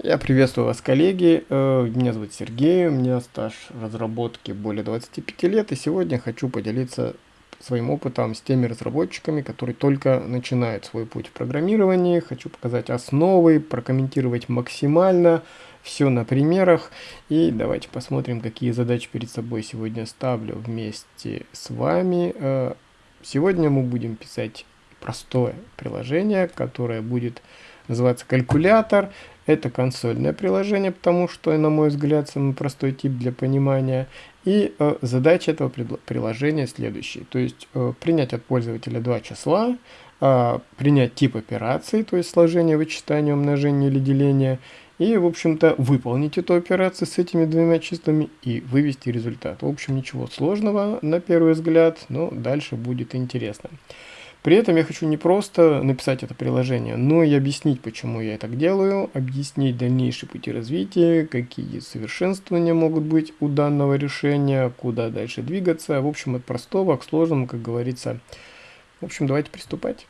Я приветствую вас, коллеги. Э, меня зовут Сергей, у меня стаж разработки более 25 лет, и сегодня хочу поделиться своим опытом с теми разработчиками, которые только начинают свой путь в программировании. Хочу показать основы, прокомментировать максимально все на примерах. И давайте посмотрим, какие задачи перед собой сегодня ставлю вместе с вами. Э, сегодня мы будем писать простое приложение, которое будет называться калькулятор. Это консольное приложение, потому что, на мой взгляд, самый простой тип для понимания. И э, задача этого приложения следующая. То есть э, принять от пользователя два числа, э, принять тип операции, то есть сложение, вычитание, умножение или деление, и, в общем-то, выполнить эту операцию с этими двумя числами и вывести результат. В общем, ничего сложного на первый взгляд, но дальше будет интересно. При этом я хочу не просто написать это приложение, но и объяснить, почему я так делаю, объяснить дальнейшие пути развития, какие совершенствования могут быть у данного решения, куда дальше двигаться. В общем, от простого к сложному, как говорится. В общем, давайте приступать.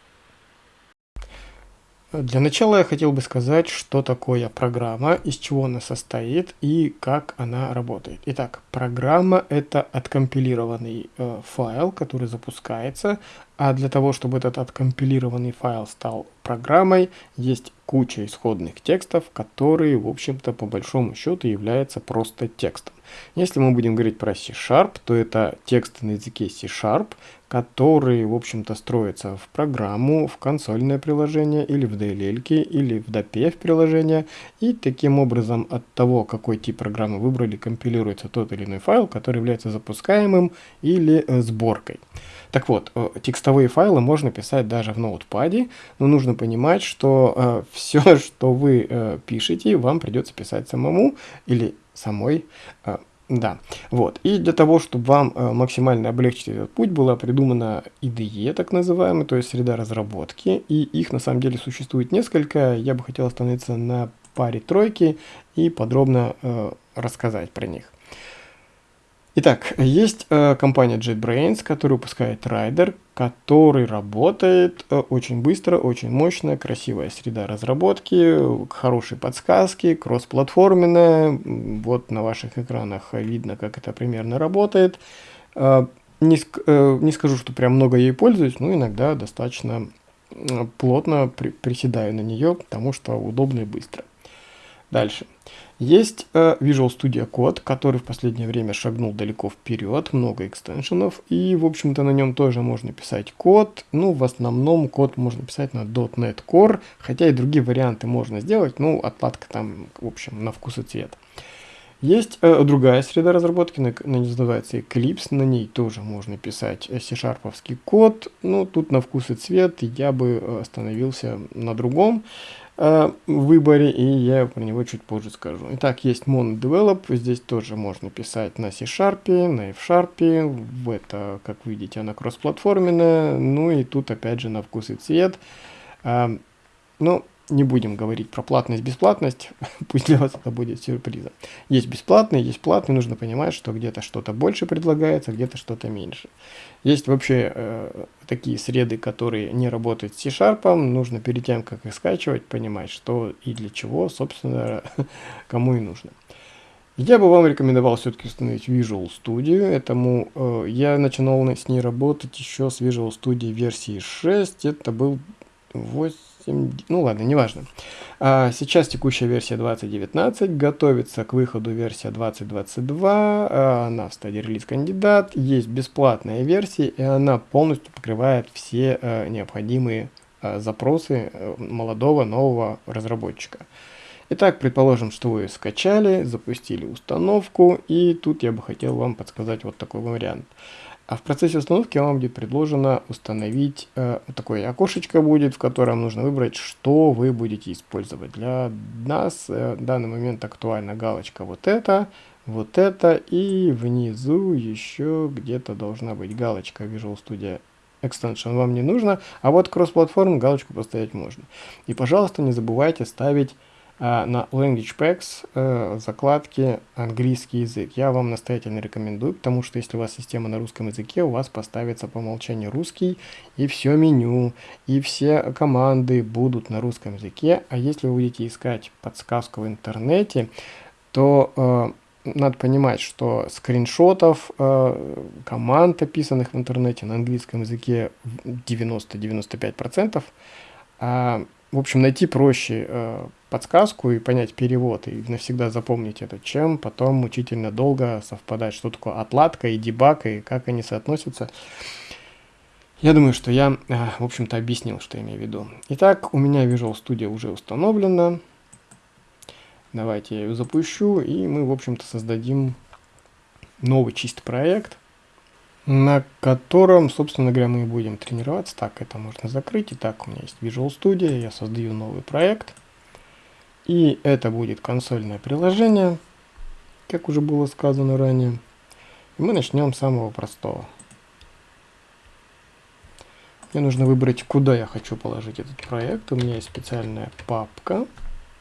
Для начала я хотел бы сказать, что такое программа, из чего она состоит и как она работает. Итак, программа это откомпилированный э, файл, который запускается, а для того, чтобы этот откомпилированный файл стал программой, есть куча исходных текстов, которые, в общем-то, по большому счету являются просто текстом. Если мы будем говорить про C-Sharp, то это текст на языке C-Sharp, который, в общем-то, строится в программу, в консольное приложение, или в DLL, или в DPF приложение. И таким образом от того, какой тип программы выбрали, компилируется тот или иной файл, который является запускаемым или э, сборкой. Так вот, э, текстовые файлы можно писать даже в ноутпаде, но нужно понимать, что э, все, что вы э, пишете, вам придется писать самому или самой э, да, вот. И для того, чтобы вам э, максимально облегчить этот путь, была придумана IDE, так называемая, то есть среда разработки. И их на самом деле существует несколько. Я бы хотел остановиться на паре тройки и подробно э, рассказать про них. Итак, есть э, компания JetBrains, которая выпускает Rider, который работает э, очень быстро, очень мощно, красивая среда разработки, хорошие подсказки, кроссплатформенная. Вот на ваших экранах видно, как это примерно работает. Э, не, э, не скажу, что прям много ей пользуюсь, но иногда достаточно плотно при, приседаю на нее, потому что удобно и быстро. Дальше. Есть э, Visual Studio Code, который в последнее время шагнул далеко вперед, много экстеншенов, и, в общем-то, на нем тоже можно писать код. Ну, в основном код можно писать на .NET Core, хотя и другие варианты можно сделать, ну, отладка там, в общем, на вкус и цвет. Есть э, другая среда разработки, на, на называется Eclipse, на ней тоже можно писать C-шарповский код, ну, тут на вкус и цвет я бы э, остановился на другом э, выборе, и я про него чуть позже скажу. Итак, есть MonoDevelop, здесь тоже можно писать на C-Sharp, на F-Sharp, это, как видите, она кроссплатформенная, ну и тут опять же на вкус и цвет. Э, ну, не будем говорить про платность, бесплатность, пусть для вас это будет сюрпризом. Есть бесплатные, есть платные, нужно понимать, что где-то что-то больше предлагается, где-то что-то меньше. Есть вообще э, такие среды, которые не работают с C-Sharp, нужно перед тем, как их скачивать, понимать, что и для чего, собственно, кому и нужно. Я бы вам рекомендовал все-таки установить Visual Studio. Этому э, я начинал с ней работать еще с Visual Studio версии 6. Это был 8 ну ладно, неважно. А, сейчас текущая версия 2019, готовится к выходу версия 2022, а, она в стадии релиз кандидат, есть бесплатная версия, и она полностью покрывает все а, необходимые а, запросы а, молодого нового разработчика. Итак, предположим, что вы скачали, запустили установку, и тут я бы хотел вам подсказать вот такой вариант. А в процессе установки вам будет предложено установить э, такое окошечко будет, в котором нужно выбрать, что вы будете использовать. Для нас э, в данный момент актуальна галочка вот это, вот это и внизу еще где-то должна быть галочка Visual Studio Extension вам не нужно, а вот кросс-платформ галочку поставить можно. И, пожалуйста, не забывайте ставить на Language Packs э, закладки английский язык. Я вам настоятельно рекомендую, потому что если у вас система на русском языке, у вас поставится по умолчанию русский, и все меню, и все команды будут на русском языке. А если вы будете искать подсказку в интернете, то э, надо понимать, что скриншотов э, команд, описанных в интернете на английском языке 90-95%, а, в общем, найти проще э, подсказку и понять перевод, и навсегда запомнить это, чем потом мучительно долго совпадать, что такое отладка и дебаг, и как они соотносятся. Я думаю, что я, э, в общем-то, объяснил, что я имею в виду. Итак, у меня Visual Studio уже установлена. Давайте я ее запущу, и мы, в общем-то, создадим новый чистый проект, на котором, собственно говоря, мы будем тренироваться. Так, это можно закрыть. Итак, у меня есть Visual Studio, я создаю новый проект. И это будет консольное приложение, как уже было сказано ранее. И мы начнем с самого простого. Мне нужно выбрать, куда я хочу положить этот проект. У меня есть специальная папка.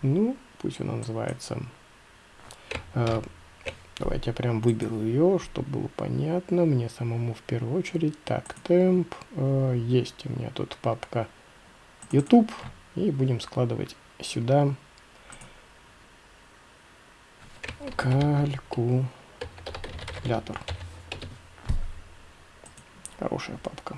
Ну, пусть она называется... Э, давайте я прям выберу ее, чтобы было понятно мне самому в первую очередь. Так, темп. Э, есть у меня тут папка YouTube. И будем складывать сюда калькулятор. Хорошая папка.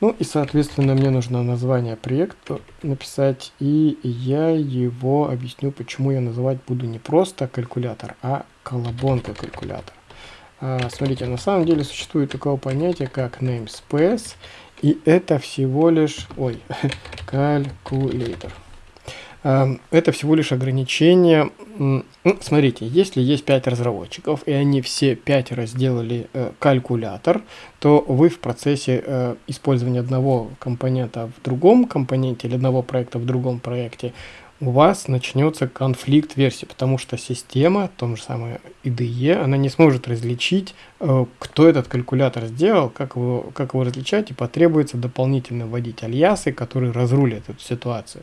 Ну и, соответственно, мне нужно название проекта написать, и я его объясню, почему я называть буду не просто калькулятор, а колобонка калькулятор. А, смотрите, на самом деле существует такое понятие, как namespace, и это всего лишь, ой, калькулятор. Это всего лишь ограничение. Ну, смотрите, если есть 5 разработчиков, и они все 5 разделали э, калькулятор, то вы в процессе э, использования одного компонента в другом компоненте или одного проекта в другом проекте у вас начнется конфликт версий, потому что система, том же самое IDE, она не сможет различить, э, кто этот калькулятор сделал, как его, как его различать, и потребуется дополнительно вводить альясы, которые разрулят эту ситуацию.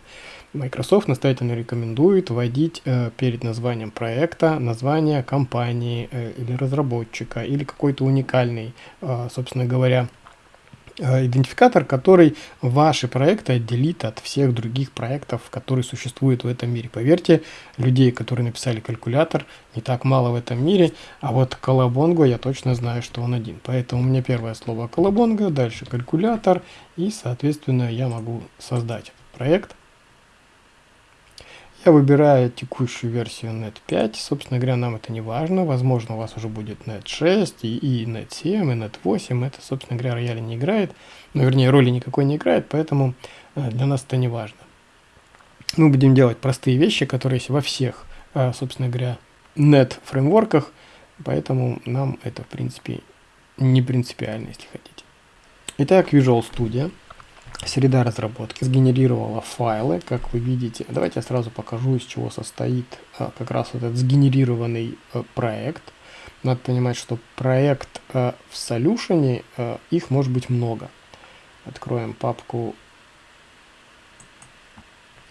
Microsoft настоятельно рекомендует вводить э, перед названием проекта название компании э, или разработчика, или какой-то уникальный, собственно говоря, идентификатор, который ваши проекты отделит от всех других проектов, которые существуют в этом мире. Поверьте, людей, которые написали калькулятор, не так мало в этом мире, а вот колобонго я точно знаю, что он один. Поэтому у меня первое слово колобонго, дальше калькулятор, и, соответственно, я могу создать проект я выбираю текущую версию NET 5. Собственно говоря, нам это не важно. Возможно, у вас уже будет NET 6 и, и NET 7, и NET 8. Это, собственно говоря, рояли не играет. Ну, вернее, роли никакой не играет, поэтому э, для нас это не важно. Мы будем делать простые вещи, которые есть во всех, э, собственно говоря, NET фреймворках. Поэтому нам это, в принципе, не принципиально, если хотите. Итак, Visual Studio среда разработки сгенерировала файлы, как вы видите. Давайте я сразу покажу, из чего состоит а, как раз вот этот сгенерированный а, проект. Надо понимать, что проект а, в Solution, их может быть много. Откроем папку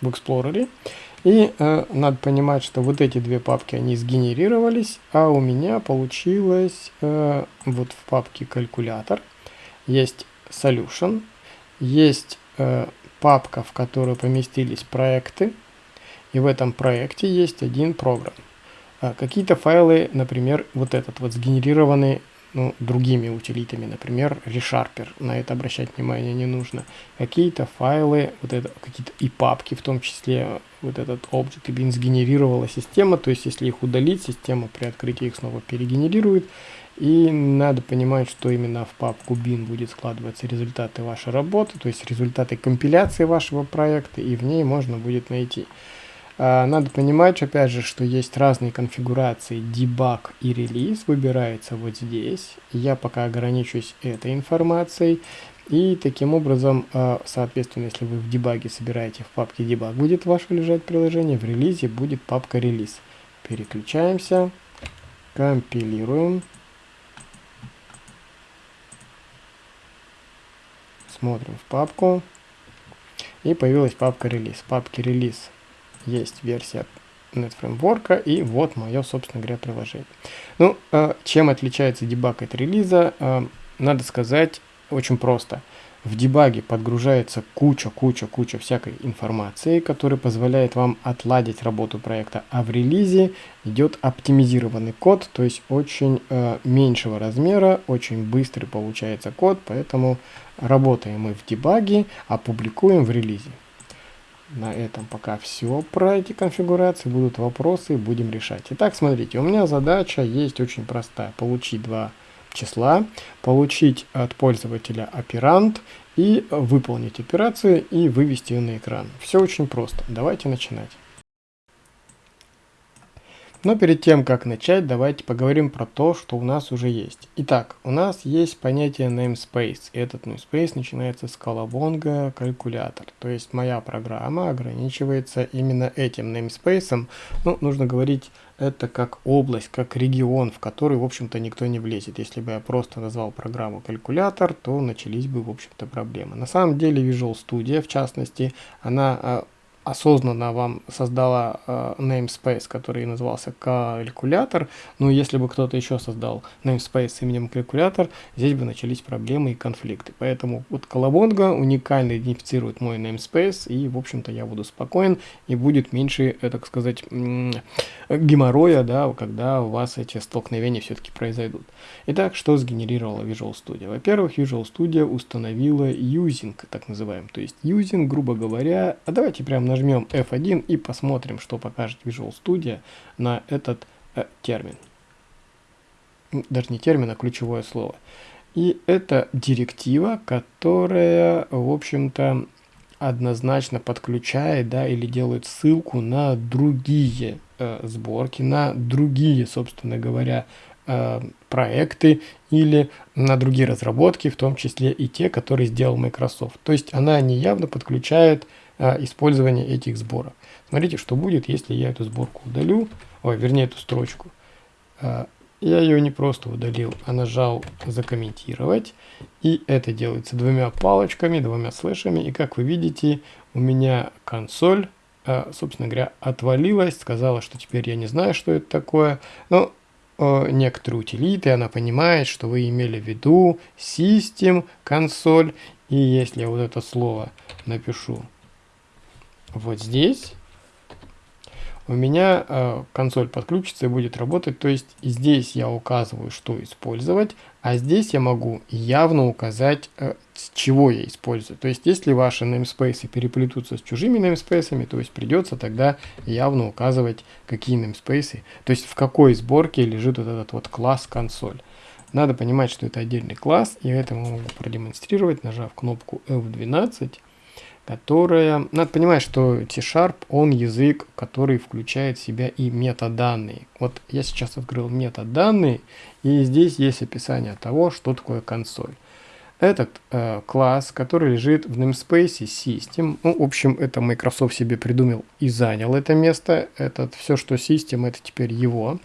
в Explorer. И э, надо понимать, что вот эти две папки, они сгенерировались, а у меня получилось э, вот в папке калькулятор есть solution, есть э, папка, в которую поместились проекты, и в этом проекте есть один программ. А Какие-то файлы, например, вот этот вот сгенерированы ну, другими утилитами, например, ReSharper, на это обращать внимание не нужно. Какие-то файлы, вот это, какие-то и папки, в том числе вот этот object и сгенерировала система, то есть если их удалить, система при открытии их снова перегенерирует. И надо понимать, что именно в папку bin будет складываться результаты вашей работы, то есть результаты компиляции вашего проекта, и в ней можно будет найти. А, надо понимать, опять же, что есть разные конфигурации debug и релиз, выбирается вот здесь. Я пока ограничусь этой информацией. И таким образом, а, соответственно, если вы в дебаге собираете в папке debug, будет ваше лежать приложение, в релизе будет папка релиз. Переключаемся, компилируем. Смотрим в папку. И появилась папка релиз. В папке релиз есть версия NetFramework, и вот мое, собственно говоря, приложение. Ну, э, чем отличается дебаг от релиза? Э, надо сказать очень просто. В дебаге подгружается куча-куча-куча всякой информации, которая позволяет вам отладить работу проекта, а в релизе идет оптимизированный код, то есть очень э, меньшего размера, очень быстрый получается код, поэтому работаем мы в дебаге, а публикуем в релизе. На этом пока все про эти конфигурации. Будут вопросы, будем решать. Итак, смотрите, у меня задача есть очень простая. Получить два числа, получить от пользователя оперант и выполнить операцию и вывести ее на экран. Все очень просто. Давайте начинать. Но перед тем, как начать, давайте поговорим про то, что у нас уже есть. Итак, у нас есть понятие namespace. Этот namespace начинается с колобонга калькулятор. То есть моя программа ограничивается именно этим namespace. Ну, нужно говорить это как область, как регион, в который, в общем-то, никто не влезет. Если бы я просто назвал программу калькулятор, то начались бы, в общем-то, проблемы. На самом деле Visual Studio, в частности, она а, осознанно вам создала э, namespace, который назывался калькулятор, но если бы кто-то еще создал namespace с именем калькулятор, здесь бы начались проблемы и конфликты. Поэтому вот Колобонга уникально идентифицирует мой namespace, и, в общем-то, я буду спокоен, и будет меньше, э, так сказать, геморроя, да, когда у вас эти столкновения все-таки произойдут. Итак, что сгенерировала Visual Studio? Во-первых, Visual Studio установила using, так называем, то есть using, грубо говоря, а давайте прямо нажмем F1 и посмотрим, что покажет Visual Studio на этот э, термин. Даже не термин, а ключевое слово. И это директива, которая, в общем-то, однозначно подключает, да, или делает ссылку на другие э, сборки, на другие, собственно говоря, э, проекты или на другие разработки, в том числе и те, которые сделал Microsoft. То есть она неявно подключает использования этих сборок. Смотрите, что будет, если я эту сборку удалю, ой, вернее эту строчку. А, я ее не просто удалил, а нажал «Закомментировать». И это делается двумя палочками, двумя слэшами. И как вы видите, у меня консоль, а, собственно говоря, отвалилась, сказала, что теперь я не знаю, что это такое. Но некоторые утилиты, она понимает, что вы имели в виду System, консоль. И если я вот это слово напишу вот здесь у меня э, консоль подключится и будет работать. То есть здесь я указываю, что использовать, а здесь я могу явно указать, э, с чего я использую. То есть если ваши namespace переплетутся с чужими namespace, то есть придется тогда явно указывать, какие namespace, то есть в какой сборке лежит вот этот вот класс консоль. Надо понимать, что это отдельный класс, и это могу продемонстрировать, нажав кнопку F12 которая... Надо понимать, что T-Sharp, он язык, который включает в себя и метаданные. Вот я сейчас открыл метаданные, и здесь есть описание того, что такое консоль. Этот э, класс, который лежит в namespace System, ну, в общем, это Microsoft себе придумал и занял это место. Это все, что System, это теперь его.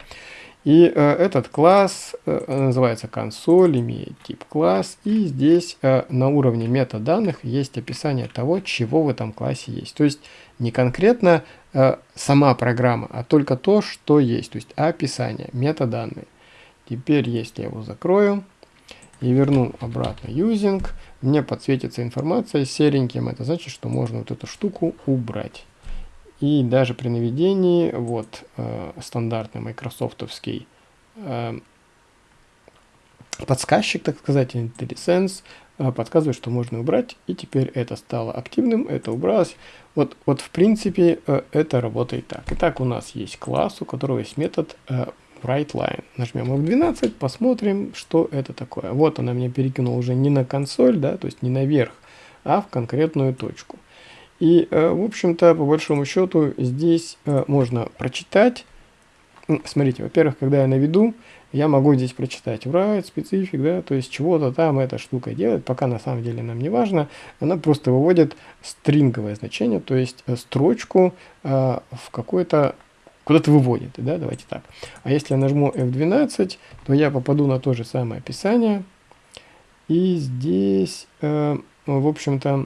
И э, этот класс э, называется консоль, имеет тип класс, и здесь э, на уровне метаданных есть описание того, чего в этом классе есть. То есть не конкретно э, сама программа, а только то, что есть, то есть описание, метаданные. Теперь, если я его закрою и верну обратно using, мне подсветится информация сереньким, это значит, что можно вот эту штуку убрать. И даже при наведении, вот э, стандартный майкрософтовский э, подсказчик, так сказать, IntelliSense, э, подсказывает, что можно убрать, и теперь это стало активным, это убралось. Вот, вот в принципе э, это работает так. Итак, у нас есть класс, у которого есть метод э, WriteLine. Нажмем F12, посмотрим, что это такое. Вот она меня перекинула уже не на консоль, да, то есть не наверх, а в конкретную точку. И, э, в общем-то, по большому счету, здесь э, можно прочитать. Смотрите, во-первых, когда я наведу, я могу здесь прочитать write, специфик, да, то есть чего-то там эта штука делает, пока на самом деле нам не важно. Она просто выводит стринговое значение, то есть э, строчку э, в какой-то куда-то выводит, да, давайте так. А если я нажму F12, то я попаду на то же самое описание. И здесь, э, в общем-то,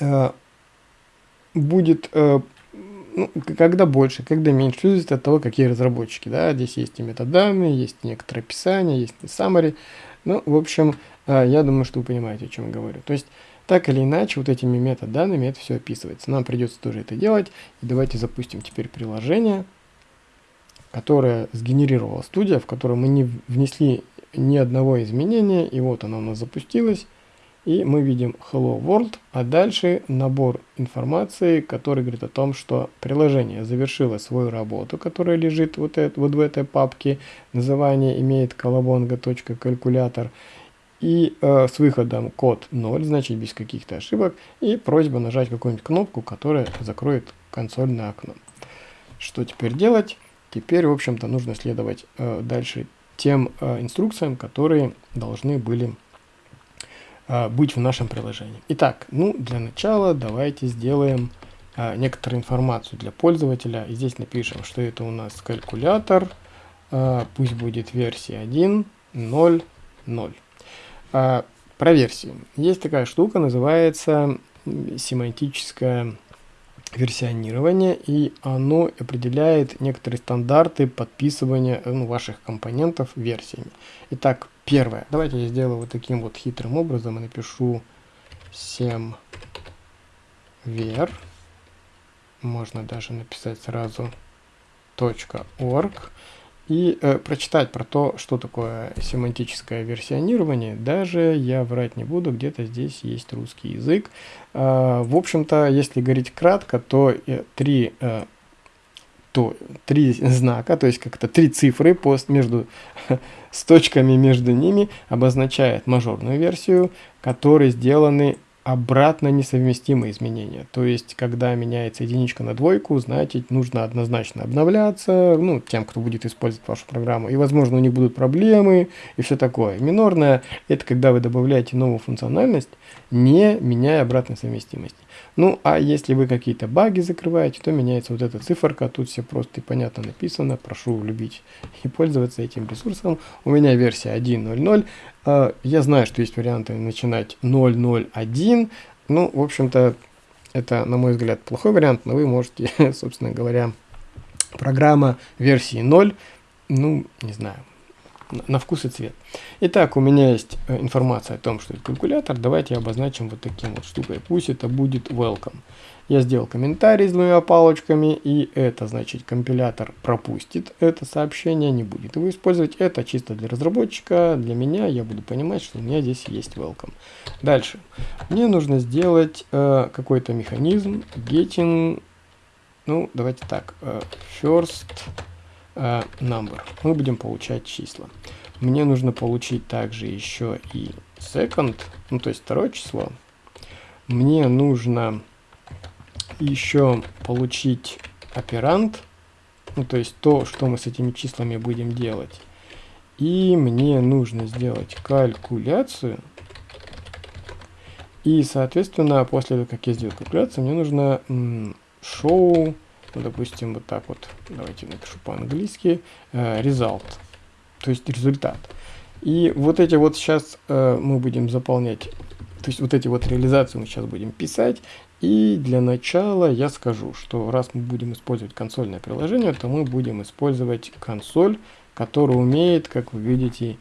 э, будет, э, ну, когда больше, когда меньше, зависит от того, какие разработчики, да, здесь есть и метаданные, есть некоторые описания, есть и summary, ну, в общем, а, я думаю, что вы понимаете, о чем я говорю. То есть, так или иначе, вот этими метаданными это все описывается. Нам придется тоже это делать. И давайте запустим теперь приложение, которое сгенерировала студия, в которое мы не внесли ни одного изменения. И вот оно у нас запустилось. И мы видим Hello World, а дальше набор информации, который говорит о том, что приложение завершило свою работу, которая лежит вот, это, вот в этой папке. Название имеет колобонга.калькулятор и э, с выходом код 0, значит без каких-то ошибок, и просьба нажать какую-нибудь кнопку, которая закроет консольное окно. Что теперь делать? Теперь, в общем-то, нужно следовать э, дальше тем э, инструкциям, которые должны были быть в нашем приложении. Итак, ну, для начала давайте сделаем э, некоторую информацию для пользователя. И здесь напишем, что это у нас калькулятор, э, пусть будет версия 1.0.0. А, про версии. Есть такая штука, называется семантическое версионирование, и оно определяет некоторые стандарты подписывания ну, ваших компонентов версиями. Итак, первое. Давайте я сделаю вот таким вот хитрым образом и напишу semver. Можно даже написать сразу .org и э, прочитать про то, что такое семантическое версионирование, даже я врать не буду, где-то здесь есть русский язык. Э, в общем-то, если говорить кратко, то э, три, э, то три знака, то есть как-то три цифры пост между, с точками между ними обозначает мажорную версию, которые сделаны обратно несовместимые изменения. То есть, когда меняется единичка на двойку, значит, нужно однозначно обновляться, ну, тем, кто будет использовать вашу программу. И, возможно, у них будут проблемы и все такое. Минорная – это когда вы добавляете новую функциональность, не меняя обратной совместимости. Ну, а если вы какие-то баги закрываете, то меняется вот эта циферка. Тут все просто и понятно написано. Прошу любить и пользоваться этим ресурсом. У меня версия 1.0.0. А, я знаю, что есть варианты начинать 0.0.1. Ну, в общем-то, это, на мой взгляд, плохой вариант, но вы можете, собственно говоря, программа версии 0, ну, не знаю, на вкус и цвет. Итак, у меня есть э, информация о том, что это калькулятор. Давайте обозначим вот таким вот штукой. Пусть это будет welcome. Я сделал комментарий с двумя палочками, и это значит компилятор пропустит это сообщение, не будет его использовать. Это чисто для разработчика, для меня, я буду понимать, что у меня здесь есть welcome. Дальше. Мне нужно сделать э, какой-то механизм getting, ну давайте так, э, first э, number. Мы будем получать числа. Мне нужно получить также еще и second, ну то есть второе число. Мне нужно еще получить оперант, ну то есть то, что мы с этими числами будем делать. И мне нужно сделать калькуляцию. И, соответственно, после того, как я сделал калькуляцию, мне нужно show ну, допустим, вот так вот, давайте напишу по-английски, э, result, то есть результат. И вот эти вот сейчас э, мы будем заполнять, то есть вот эти вот реализации мы сейчас будем писать. И для начала я скажу, что раз мы будем использовать консольное приложение, то мы будем использовать консоль, которая умеет, как вы видите,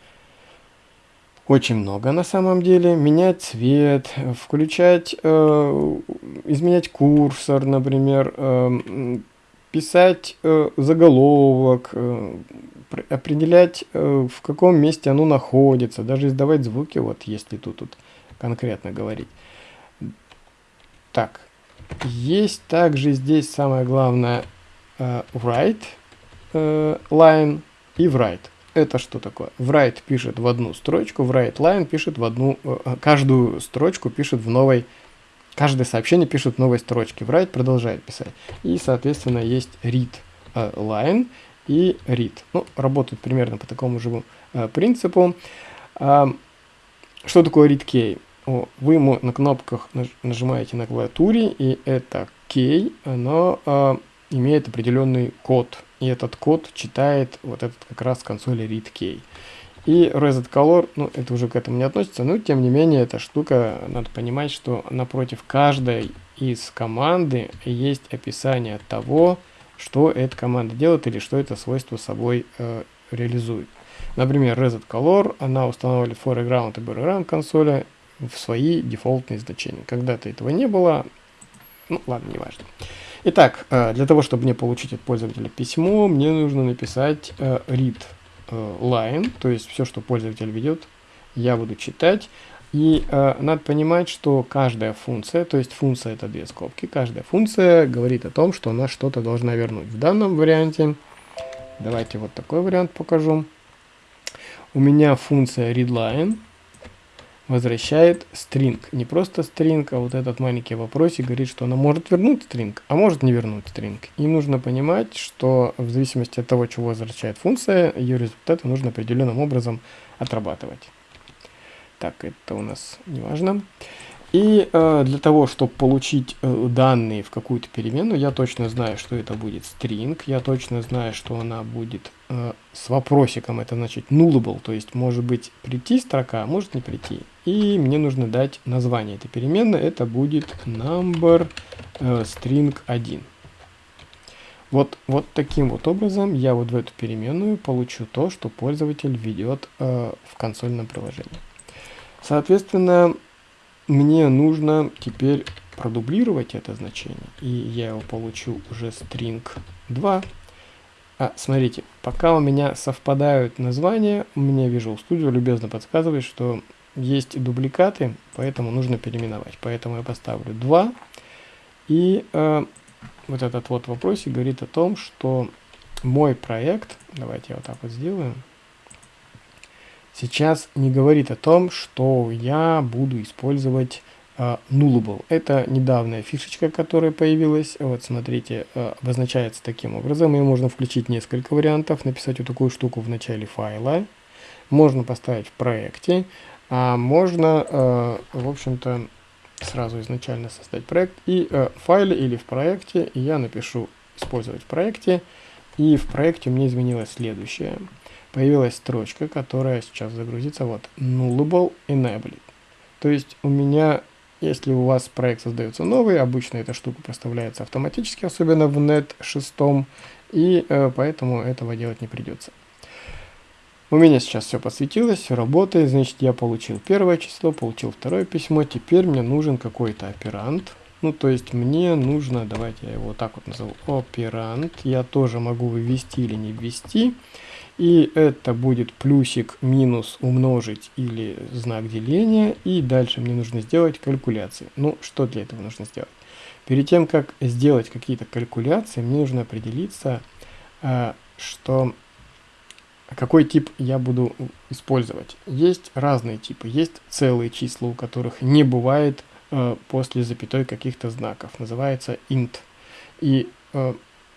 очень много на самом деле. Менять цвет, включать, э, изменять курсор, например, э, писать э, заголовок, э, определять, э, в каком месте оно находится, даже издавать звуки, вот если тут, тут конкретно говорить. Так, есть также здесь самое главное э, write э, line и write это что такое? Write пишет в одну строчку, write line пишет в одну, э, э, каждую строчку пишет в новой, каждое сообщение пишет в новой строчке. Write продолжает писать. И, соответственно, есть read э, line и read. Ну, работают примерно по такому же принципу. А, что такое read key? Вы на кнопках нажимаете на клавиатуре, и это key, оно имеет определенный код и этот код читает вот этот как раз консоли readkey. И reset color, ну это уже к этому не относится, но тем не менее эта штука, надо понимать, что напротив каждой из команды есть описание того, что эта команда делает или что это свойство собой э, реализует. Например, reset color, она устанавливает foreground и background консоли в свои дефолтные значения. Когда-то этого не было, ну ладно, неважно. Итак, э, для того, чтобы мне получить от пользователя письмо, мне нужно написать э, read э, line, то есть все, что пользователь ведет, я буду читать. И надо понимать, что каждая функция, то есть функция это две скобки, каждая функция говорит о том, что она что-то должна вернуть. В данном варианте, давайте вот такой вариант покажу. У меня функция readline возвращает string. Не просто string, а вот этот маленький вопросик говорит, что она может вернуть string, а может не вернуть string. И нужно понимать, что в зависимости от того, чего возвращает функция, ее результаты нужно определенным образом отрабатывать. Так, это у нас не важно. И э, для того, чтобы получить э, данные в какую-то переменную, я точно знаю, что это будет string, я точно знаю, что она будет э, с вопросиком, это значит nullable, то есть может быть прийти строка, а может не прийти. И мне нужно дать название этой переменной, это будет number э, string 1. Вот, вот таким вот образом я вот в эту переменную получу то, что пользователь ведет э, в консольном приложении. Соответственно, мне нужно теперь продублировать это значение, и я его получу уже string 2. А, смотрите, пока у меня совпадают названия, меня Visual Studio любезно подсказывает, что есть дубликаты, поэтому нужно переименовать. Поэтому я поставлю 2. И э, вот этот вот вопросик говорит о том, что мой проект, давайте я вот так вот сделаю, сейчас не говорит о том, что я буду использовать uh, nullable. Это недавняя фишечка, которая появилась. Вот смотрите, uh, обозначается таким образом. Ее можно включить несколько вариантов, написать вот такую штуку в начале файла. Можно поставить в проекте, а можно, uh, в общем-то, сразу изначально создать проект и в файле или в проекте я напишу использовать в проекте. И в проекте у меня изменилось следующее появилась строчка, которая сейчас загрузится, вот, nullable enabled. То есть у меня, если у вас проект создается новый, обычно эта штука проставляется автоматически, особенно в net 6, и э, поэтому этого делать не придется. У меня сейчас все подсветилось, все работает, значит я получил первое число, получил второе письмо, теперь мне нужен какой-то оперант, ну то есть мне нужно, давайте я его вот так вот назову, оперант, я тоже могу ввести или не ввести, и это будет плюсик, минус, умножить или знак деления. И дальше мне нужно сделать калькуляции. Ну, что для этого нужно сделать? Перед тем, как сделать какие-то калькуляции, мне нужно определиться, а, что какой тип я буду использовать. Есть разные типы. Есть целые числа, у которых не бывает а, после запятой каких-то знаков. Называется int. И а,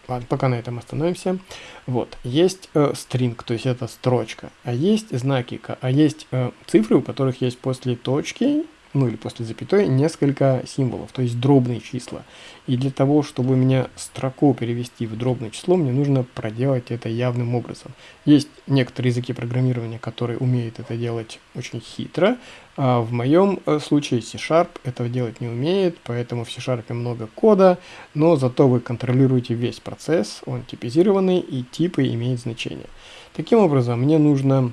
Ладно, пока на этом остановимся. Вот, есть э, string, то есть это строчка, а есть знаки, а есть э, цифры, у которых есть после точки ну или после запятой, несколько символов, то есть дробные числа. И для того, чтобы у меня строку перевести в дробное число, мне нужно проделать это явным образом. Есть некоторые языки программирования, которые умеют это делать очень хитро. А в моем э, случае C-Sharp этого делать не умеет, поэтому в C-Sharp много кода, но зато вы контролируете весь процесс, он типизированный и типы имеют значение. Таким образом, мне нужно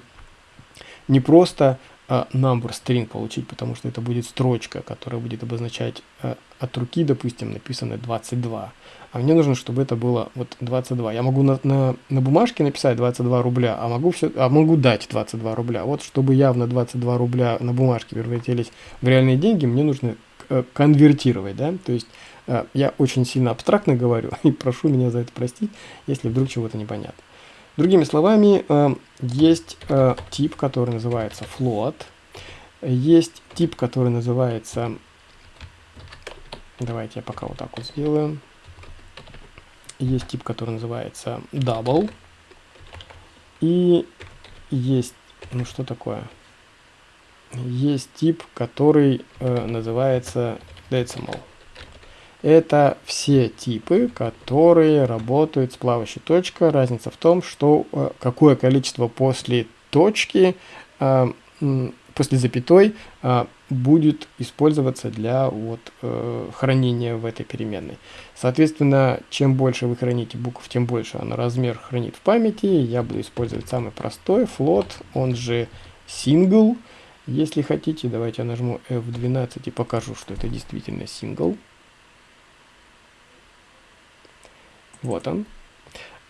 не просто number string получить, потому что это будет строчка, которая будет обозначать а, от руки, допустим, написано 22. А мне нужно, чтобы это было вот 22. Я могу на, на, на бумажке написать 22 рубля, а могу, все, а могу дать 22 рубля. Вот чтобы явно 22 рубля на бумажке превратились в реальные деньги, мне нужно э, конвертировать, да, то есть э, я очень сильно абстрактно говорю, и прошу меня за это простить, если вдруг чего-то непонятно. Другими словами, э, есть э, тип, который называется float, есть тип, который называется, давайте я пока вот так вот сделаю, есть тип, который называется double, и есть, ну что такое, есть тип, который э, называется decimal. Это все типы, которые работают с плавающей точкой. Разница в том, что э, какое количество после точки, э, после запятой, э, будет использоваться для вот, хранения в этой переменной. Соответственно, чем больше вы храните букв, тем больше она размер хранит в памяти. Я буду использовать самый простой float, он же single. Если хотите, давайте я нажму F12 и покажу, что это действительно single. Вот он.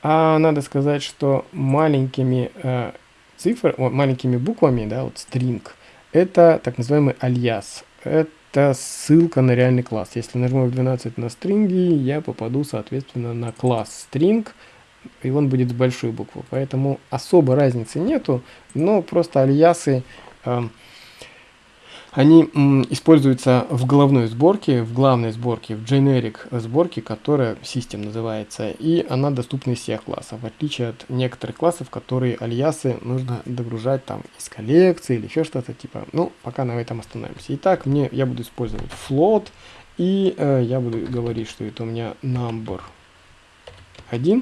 А надо сказать, что маленькими э, цифр, маленькими буквами, да, вот string, это так называемый альяс. Это ссылка на реальный класс. Если нажму F12 на стринги, я попаду, соответственно, на класс string, и он будет с большой буквы. Поэтому особо разницы нету, но просто альясы... Э, они используются в головной сборке, в главной сборке, в generic сборке, которая систем называется, и она доступна из всех классов, в отличие от некоторых классов, которые альясы нужно догружать там из коллекции или еще что-то типа. Ну, пока на этом остановимся. Итак, мне, я буду использовать float, и э, я буду говорить, что это у меня number 1.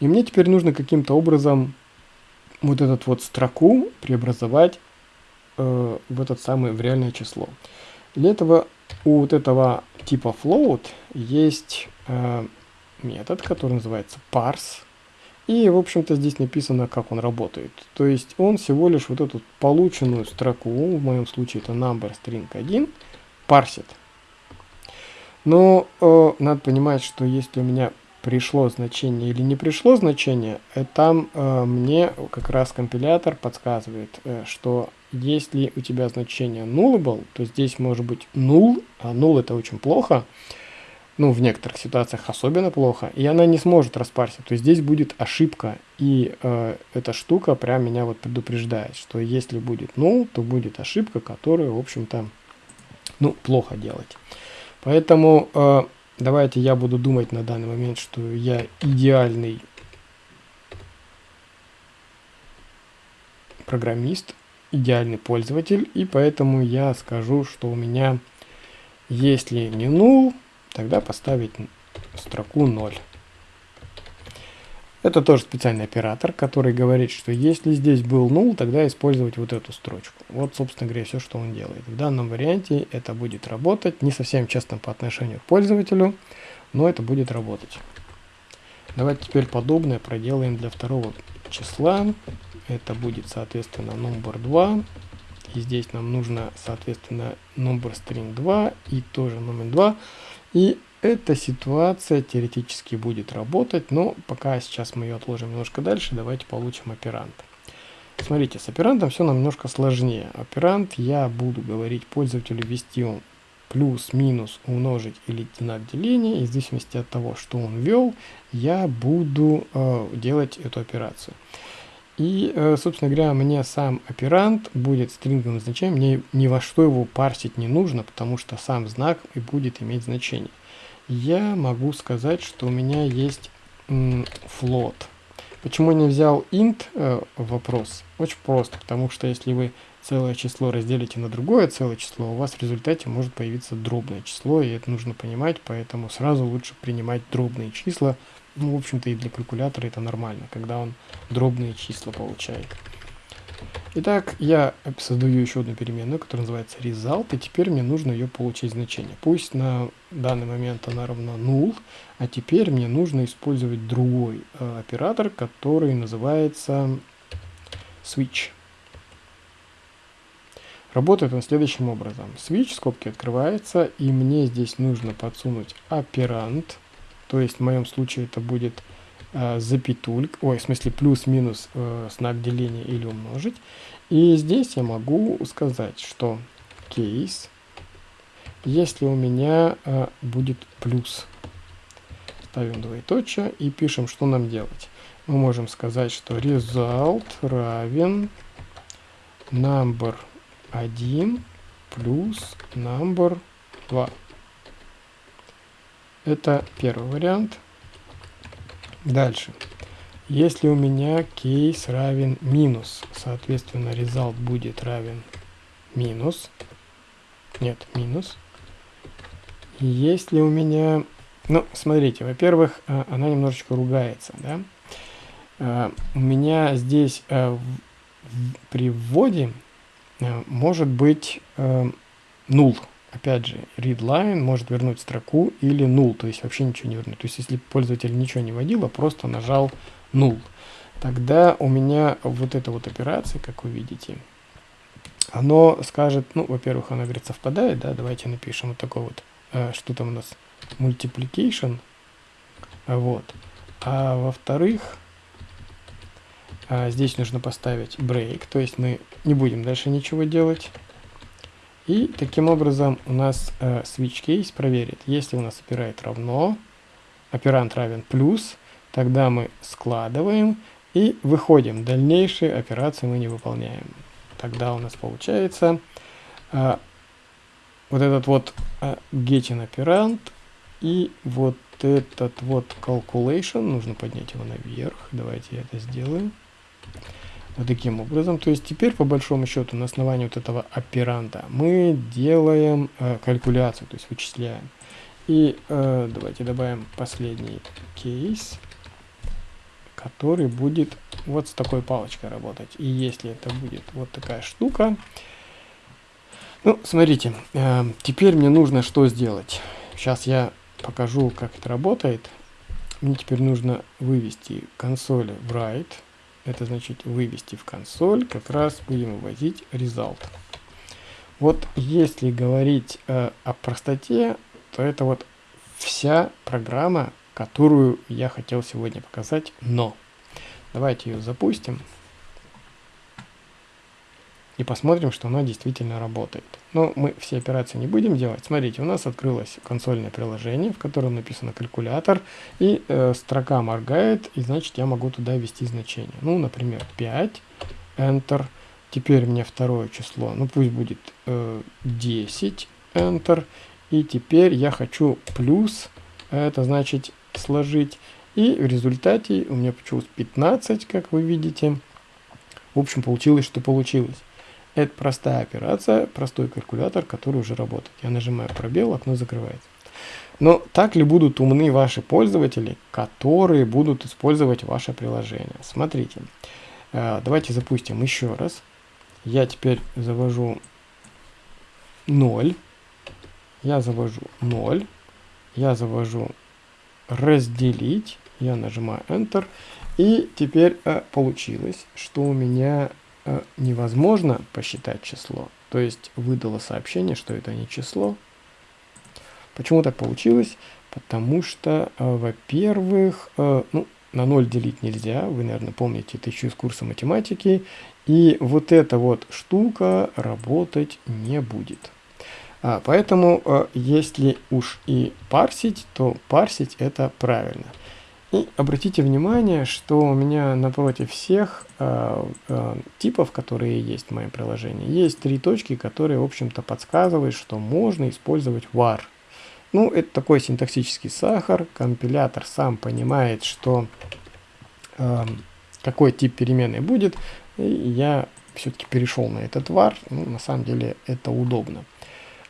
И мне теперь нужно каким-то образом вот этот вот строку преобразовать э, в этот самый в реальное число. Для этого у вот этого типа float есть э, метод, который называется parse. И, в общем-то, здесь написано, как он работает. То есть он всего лишь вот эту полученную строку, в моем случае это number string 1, парсит. Но э, надо понимать, что если у меня пришло значение или не пришло значение, э, там э, мне как раз компилятор подсказывает, э, что если у тебя значение nullable, то здесь может быть null, а null это очень плохо, ну, в некоторых ситуациях особенно плохо, и она не сможет распарсить. То есть здесь будет ошибка, и э, эта штука прям меня вот предупреждает, что если будет null, то будет ошибка, которую, в общем-то, ну, плохо делать. Поэтому э, давайте я буду думать на данный момент, что я идеальный программист, идеальный пользователь, и поэтому я скажу, что у меня, если не null, тогда поставить строку 0. Это тоже специальный оператор, который говорит, что если здесь был null, тогда использовать вот эту строчку. Вот, собственно говоря, все, что он делает. В данном варианте это будет работать, не совсем честно по отношению к пользователю, но это будет работать. Давайте теперь подобное проделаем для второго числа. Это будет, соответственно, number 2. И здесь нам нужно, соответственно, number string 2 и тоже номер 2. И эта ситуация теоретически будет работать, но пока сейчас мы ее отложим немножко дальше, давайте получим оперант. Смотрите, с оперантом все немножко сложнее. Оперант я буду говорить пользователю ввести он плюс, минус, умножить или знак деления. И в зависимости от того, что он ввел, я буду э, делать эту операцию. И, э, собственно говоря, мне сам оперант будет стрингом значением, мне ни во что его парсить не нужно, потому что сам знак и будет иметь значение я могу сказать, что у меня есть float. Почему я не взял int э, вопрос? Очень просто, потому что если вы целое число разделите на другое целое число, у вас в результате может появиться дробное число, и это нужно понимать, поэтому сразу лучше принимать дробные числа. Ну, в общем-то, и для калькулятора это нормально, когда он дробные числа получает. Итак, я создаю еще одну переменную, которая называется result, и теперь мне нужно ее получить значение. Пусть на данный момент она равна null, а теперь мне нужно использовать другой э, оператор, который называется switch. Работает он следующим образом. Switch, скобки открывается, и мне здесь нужно подсунуть оперант, то есть в моем случае это будет э, запятуль, ой, в смысле плюс-минус э, знак деления или умножить. И здесь я могу сказать, что кейс, если у меня э, будет плюс, ставим двоеточие и пишем, что нам делать. Мы можем сказать, что result равен number 1 плюс number 2. Это первый вариант. Дальше. Если у меня кейс равен минус, соответственно, result будет равен минус. Нет, минус. Если у меня... Ну, смотрите, во-первых, а, она немножечко ругается, да? А, у меня здесь а, при вводе может быть null. Опять же, readline может вернуть строку или null, то есть вообще ничего не вернуть. То есть если пользователь ничего не вводил, а просто нажал null, тогда у меня вот эта вот операция, как вы видите, оно скажет, ну, во-первых, она, говорит, совпадает, да, давайте напишем вот такой вот, э, что там у нас, multiplication, вот, а во-вторых, э, здесь нужно поставить break, то есть мы не будем дальше ничего делать, и таким образом у нас э, switch case проверит, если у нас операет равно, оперант равен плюс, тогда мы складываем и выходим. Дальнейшие операции мы не выполняем. Тогда у нас получается э, вот этот вот э, getting оперант и вот этот вот calculation, нужно поднять его наверх. Давайте я это сделаю. Вот таким образом. То есть теперь, по большому счету, на основании вот этого операнта мы делаем э, калькуляцию, то есть вычисляем. И э, давайте добавим последний кейс, который будет вот с такой палочкой работать. И если это будет вот такая штука, ну, смотрите, э, теперь мне нужно что сделать. Сейчас я покажу, как это работает. Мне теперь нужно вывести консоль в write это значит вывести в консоль, как раз будем выводить result. Вот если говорить э, о простоте, то это вот вся программа, которую я хотел сегодня показать, но давайте ее запустим и посмотрим, что она действительно работает. Но мы все операции не будем делать. Смотрите, у нас открылось консольное приложение, в котором написано калькулятор, и э, строка моргает, и значит я могу туда ввести значение. Ну, например, 5, Enter. Теперь мне второе число, ну пусть будет э, 10, Enter. И теперь я хочу плюс, это значит сложить. И в результате у меня получилось 15, как вы видите. В общем, получилось, что получилось. Это простая операция, простой калькулятор, который уже работает. Я нажимаю пробел, окно закрывается. Но так ли будут умны ваши пользователи, которые будут использовать ваше приложение? Смотрите, э, давайте запустим еще раз. Я теперь завожу 0. Я завожу 0. Я завожу разделить. Я нажимаю Enter. И теперь э, получилось, что у меня невозможно посчитать число, то есть выдало сообщение, что это не число. Почему так получилось? Потому что, э, во-первых, э, ну, на 0 делить нельзя, вы, наверное, помните это еще из курса математики, и вот эта вот штука работать не будет. А, поэтому, если уж и парсить, то парсить это правильно. И обратите внимание, что у меня напротив всех э, э, типов, которые есть в моем приложении, есть три точки, которые, в общем-то, подсказывают, что можно использовать var. Ну, это такой синтаксический сахар. Компилятор сам понимает, что э, какой тип переменной будет. И я все-таки перешел на этот var. Ну, на самом деле это удобно.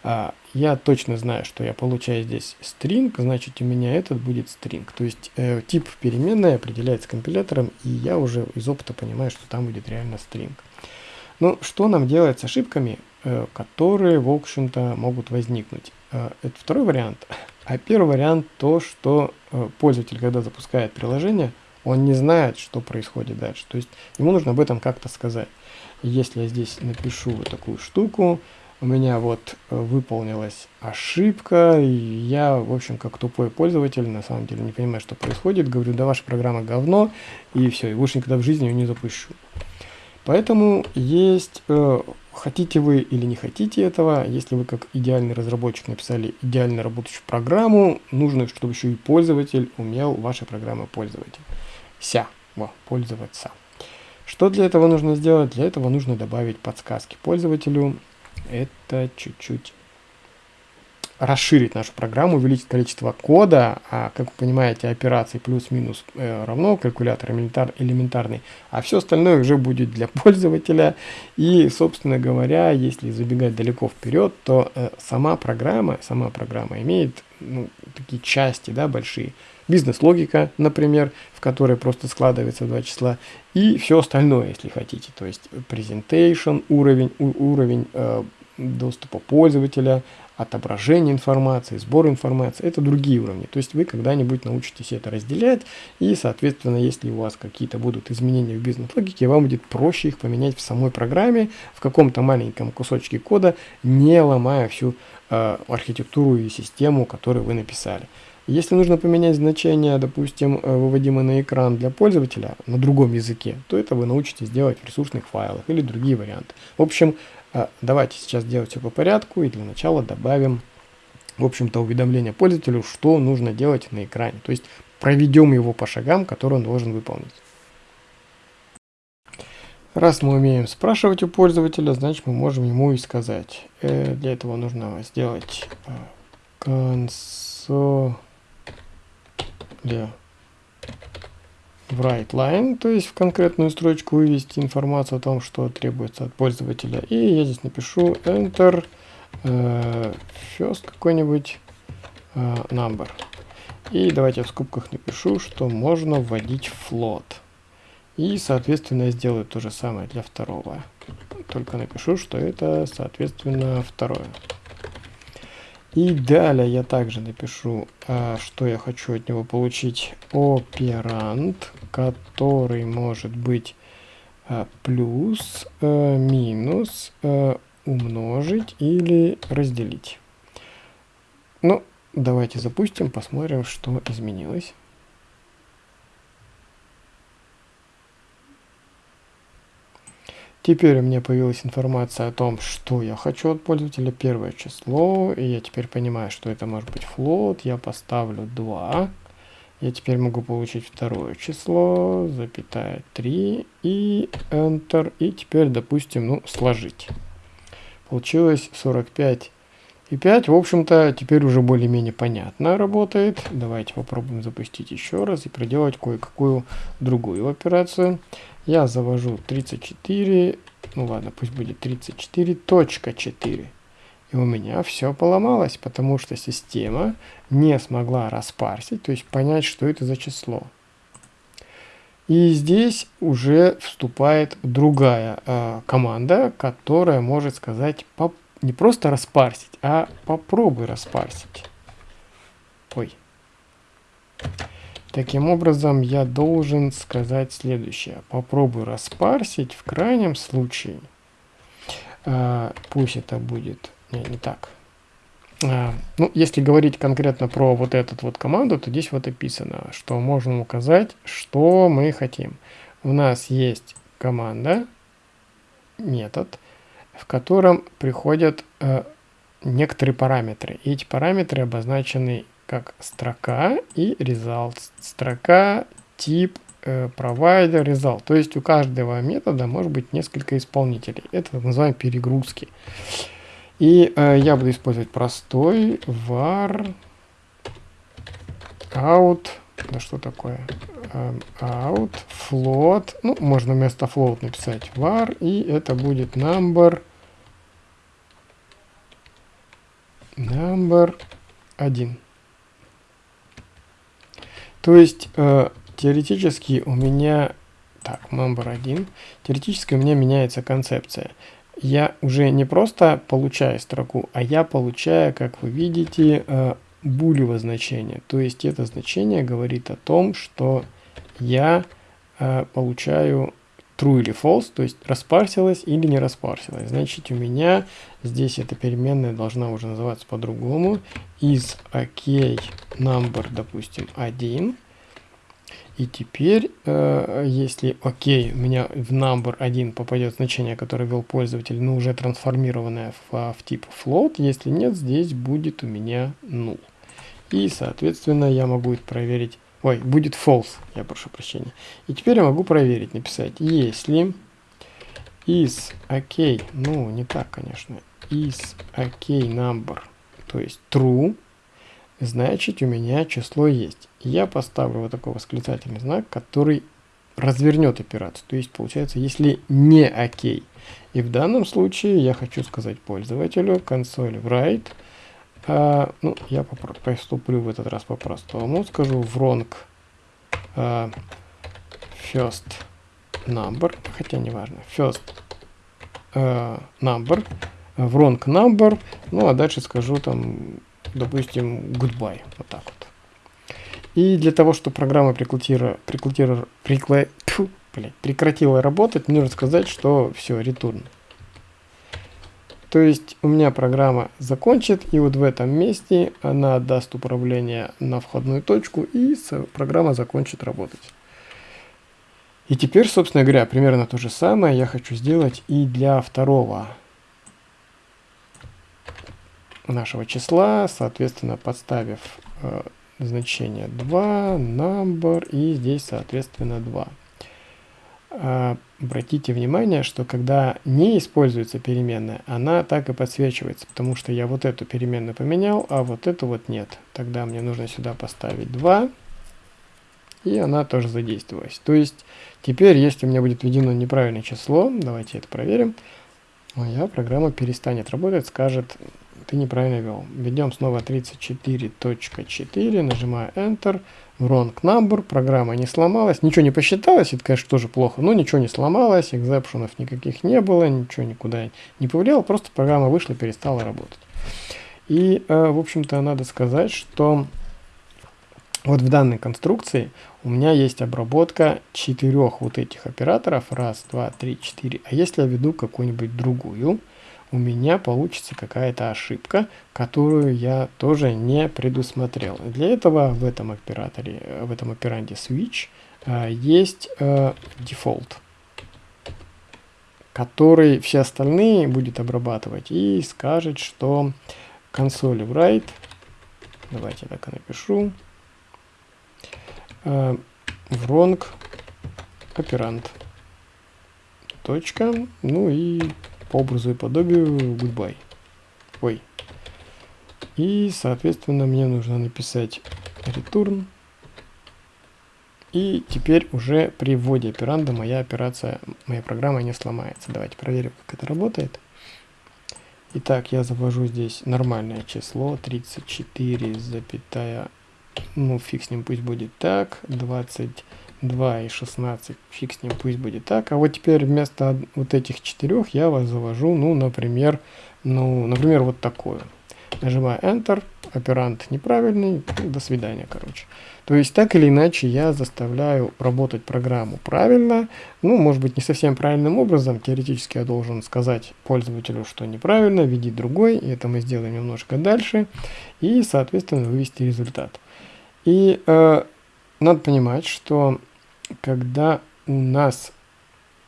А, я точно знаю, что я получаю здесь string, значит у меня этот будет string. То есть э, тип переменной определяется компилятором, и я уже из опыта понимаю, что там будет реально string. Ну, что нам делать с ошибками, э, которые, в общем-то, могут возникнуть? Э, это второй вариант. А первый вариант то, что э, пользователь, когда запускает приложение, он не знает, что происходит дальше. То есть ему нужно об этом как-то сказать. Если я здесь напишу вот такую штуку, у меня вот э, выполнилась ошибка, я, в общем, как тупой пользователь, на самом деле не понимаю, что происходит, говорю, да ваша программа говно, и все, и больше никогда в жизни ее не запущу. Поэтому есть, э, хотите вы или не хотите этого, если вы как идеальный разработчик написали идеально работающую программу, нужно, чтобы еще и пользователь умел вашей программой пользователь. Ся, во, пользоваться. Что для этого нужно сделать? Для этого нужно добавить подсказки пользователю, это чуть-чуть расширить нашу программу, увеличить количество кода, а как вы понимаете, операции плюс-минус э, равно калькулятор элементар, элементарный, а все остальное уже будет для пользователя. И, собственно говоря, если забегать далеко вперед, то э, сама программа, сама программа имеет ну, такие части, да, большие. Бизнес-логика, например, в которой просто складывается два числа, и все остальное, если хотите, то есть presentation, уровень, уровень э, доступа пользователя, отображение информации, сбор информации, это другие уровни. То есть вы когда-нибудь научитесь это разделять, и, соответственно, если у вас какие-то будут изменения в бизнес-логике, вам будет проще их поменять в самой программе, в каком-то маленьком кусочке кода, не ломая всю э, архитектуру и систему, которую вы написали. Если нужно поменять значение, допустим, э, выводимое на экран для пользователя на другом языке, то это вы научитесь делать в ресурсных файлах или другие варианты. В общем, а, давайте сейчас делать все по порядку и для начала добавим, в общем-то, уведомление пользователю, что нужно делать на экране. То есть проведем его по шагам, которые он должен выполнить. Раз мы умеем спрашивать у пользователя, значит мы можем ему и сказать. Э, для этого нужно сделать э, консоли в WriteLine, то есть в конкретную строчку вывести информацию о том, что требуется от пользователя. И я здесь напишу Enter э, first какой-нибудь э, number. И давайте в скобках напишу, что можно вводить float. И, соответственно, я сделаю то же самое для второго. Только напишу, что это, соответственно, второе. И далее я также напишу, а, что я хочу от него получить. Оперант, который может быть а, плюс, а, минус, умножить или разделить. Ну, давайте запустим, посмотрим, что изменилось. Теперь у меня появилась информация о том, что я хочу от пользователя. Первое число. И я теперь понимаю, что это может быть float. Я поставлю 2. Я теперь могу получить второе число, запятая 3 и Enter. И теперь, допустим, ну, сложить. Получилось 45 и 5. В общем-то, теперь уже более-менее понятно работает. Давайте попробуем запустить еще раз и проделать кое-какую другую операцию. Я завожу 34, ну ладно, пусть будет 34.4. И у меня все поломалось, потому что система не смогла распарсить, то есть понять, что это за число. И здесь уже вступает другая э, команда, которая может сказать не просто распарсить, а попробуй распарсить. Ой. Таким образом, я должен сказать следующее. Попробую распарсить в крайнем случае. А, пусть это будет... Не, не так. А, ну, если говорить конкретно про вот эту вот команду, то здесь вот описано, что можно указать, что мы хотим. У нас есть команда, метод, в котором приходят э, некоторые параметры. И эти параметры обозначены как строка и result. Строка, тип, э, provider, result. То есть у каждого метода может быть несколько исполнителей. Это называем перегрузки. И э, я буду использовать простой var out. Да что такое? Um, out float. Ну, можно вместо float написать var. И это будет number number 1. То есть э, теоретически у меня, так, member 1, теоретически у меня меняется концепция. Я уже не просто получаю строку, а я получаю, как вы видите, э, булево значение. То есть это значение говорит о том, что я э, получаю true или false, то есть распарсилась или не распарсилась. Значит, у меня здесь эта переменная должна уже называться по-другому. Из ok number, допустим, 1. И теперь, э, если ok, у меня в number 1 попадет значение, которое ввел пользователь, но уже трансформированное в, в тип float, если нет, здесь будет у меня null. И, соответственно, я могу это проверить Ой, будет false, я прошу прощения. И теперь я могу проверить, написать, если is ok, ну, не так, конечно, is ok number, то есть true, значит у меня число есть. Я поставлю вот такой восклицательный знак, который развернет операцию. То есть получается, если не ok. И в данном случае я хочу сказать пользователю console write А, ну, я поступлю в этот раз по-простому. Скажу wrong а, first number, хотя не важно, first а, number, wrong number, ну а дальше скажу там, допустим, goodbye, вот так вот. И для того, чтобы программа прекратила, прекратила, прекла, тьфу, блядь, прекратила работать, нужно сказать, что все, return. То есть у меня программа закончит, и вот в этом месте она даст управление на входную точку, и программа закончит работать. И теперь, собственно говоря, примерно то же самое я хочу сделать и для второго нашего числа, соответственно, подставив э, значение 2, number и здесь, соответственно, 2. А, обратите внимание, что когда не используется переменная, она так и подсвечивается, потому что я вот эту переменную поменял, а вот эту вот нет. Тогда мне нужно сюда поставить 2, и она тоже задействовалась. То есть теперь, если у меня будет введено неправильное число, давайте это проверим, моя программа перестанет работать, скажет ты неправильно ввел. Введем снова 34.4, нажимаю Enter, wrong number, программа не сломалась, ничего не посчиталось, это, конечно, тоже плохо, но ничего не сломалось, экзепшенов никаких не было, ничего никуда не повлияло, просто программа вышла и перестала работать. И, э, в общем-то, надо сказать, что вот в данной конструкции у меня есть обработка четырех вот этих операторов, раз, два, три, четыре, а если я веду какую-нибудь другую, у меня получится какая-то ошибка, которую я тоже не предусмотрел. Для этого в этом операторе, в этом операнде switch э, есть э, дефолт, который все остальные будет обрабатывать и скажет, что консоль write, давайте так и напишу, э, wrong оперант. Точка, ну и по образу и подобию goodbye. Ой. И, соответственно, мне нужно написать return. И теперь уже при вводе операнда моя операция, моя программа не сломается. Давайте проверим, как это работает. Итак, я завожу здесь нормальное число 34, запятая, ну фиг с ним, пусть будет так, 20 2 и 16, фиг с ним, пусть будет так. А вот теперь вместо вот этих четырех я вас завожу, ну, например, ну, например, вот такую. Нажимаю Enter, оперант неправильный, до свидания, короче. То есть так или иначе я заставляю работать программу правильно, ну, может быть, не совсем правильным образом, теоретически я должен сказать пользователю, что неправильно, введи другой, и это мы сделаем немножко дальше, и, соответственно, вывести результат. И э, надо понимать, что когда у нас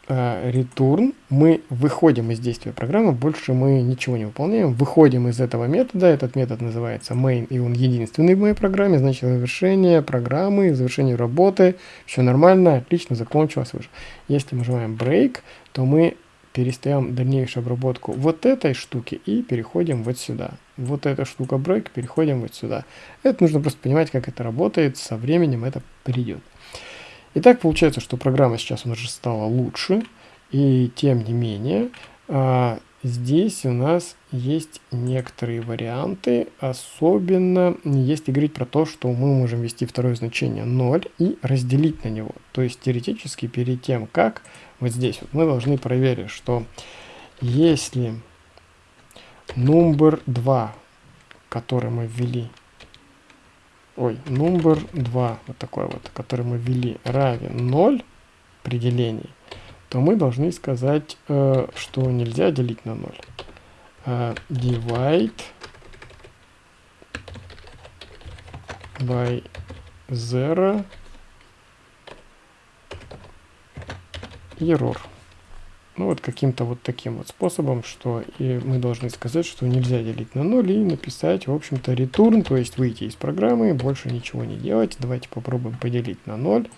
э, return, мы выходим из действия программы, больше мы ничего не выполняем, выходим из этого метода, этот метод называется main, и он единственный в моей программе, значит завершение программы, завершение работы, все нормально, отлично, закончилось, выше. Если мы нажимаем break, то мы перестаем дальнейшую обработку вот этой штуки и переходим вот сюда. Вот эта штука break, переходим вот сюда. Это нужно просто понимать, как это работает, со временем это придет. Итак, получается, что программа сейчас уже стала лучше, и тем не менее, а, здесь у нас есть некоторые варианты, особенно если говорить про то, что мы можем ввести второе значение 0 и разделить на него. То есть теоретически перед тем, как вот здесь вот мы должны проверить, что если number 2, который мы ввели, ой, number 2, вот такой вот, который мы ввели, равен 0 при делении, то мы должны сказать, э, что нельзя делить на 0. Э, divide by 0 error. Ну вот каким-то вот таким вот способом, что и мы должны сказать, что нельзя делить на 0 и написать, в общем-то, return, то есть выйти из программы, больше ничего не делать. Давайте попробуем поделить на 0.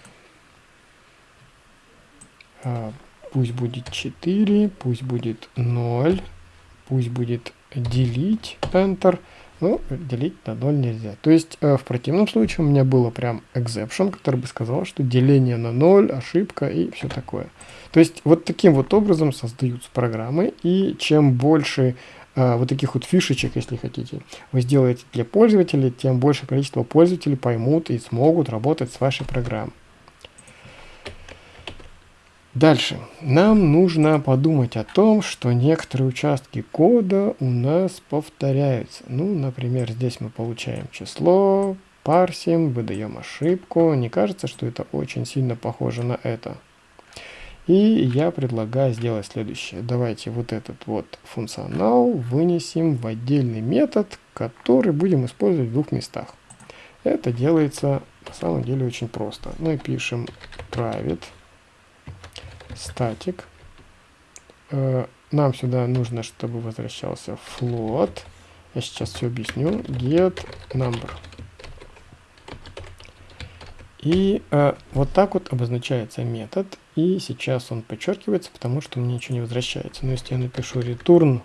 А, пусть будет 4, пусть будет 0, пусть будет делить, Enter. Ну, делить на 0 нельзя. То есть э, в противном случае у меня было прям exception, который бы сказал, что деление на 0, ошибка и все такое. То есть вот таким вот образом создаются программы, и чем больше э, вот таких вот фишечек, если хотите, вы сделаете для пользователей, тем больше количество пользователей поймут и смогут работать с вашей программой. Дальше. Нам нужно подумать о том, что некоторые участки кода у нас повторяются. Ну, например, здесь мы получаем число, парсим, выдаем ошибку. Не кажется, что это очень сильно похоже на это? И я предлагаю сделать следующее. Давайте вот этот вот функционал вынесем в отдельный метод, который будем использовать в двух местах. Это делается на самом деле очень просто. Мы пишем private static. Э, нам сюда нужно, чтобы возвращался float. Я сейчас все объясню. Get number. И э, вот так вот обозначается метод. И сейчас он подчеркивается, потому что мне ничего не возвращается. Но если я напишу return,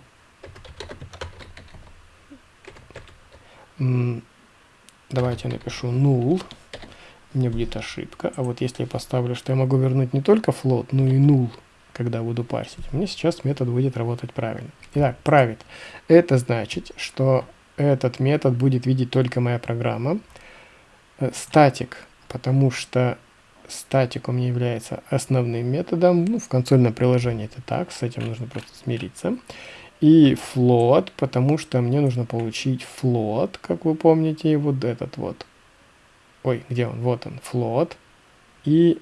давайте я напишу null, мне будет ошибка. А вот если я поставлю, что я могу вернуть не только float, но и null, когда буду парсить, мне сейчас метод будет работать правильно. Итак, правит. Это значит, что этот метод будет видеть только моя программа. Статик, э, потому что статик у меня является основным методом. Ну, в консольном приложении это так, с этим нужно просто смириться. И float, потому что мне нужно получить float, как вы помните, вот этот вот ой, где он, вот он, float, и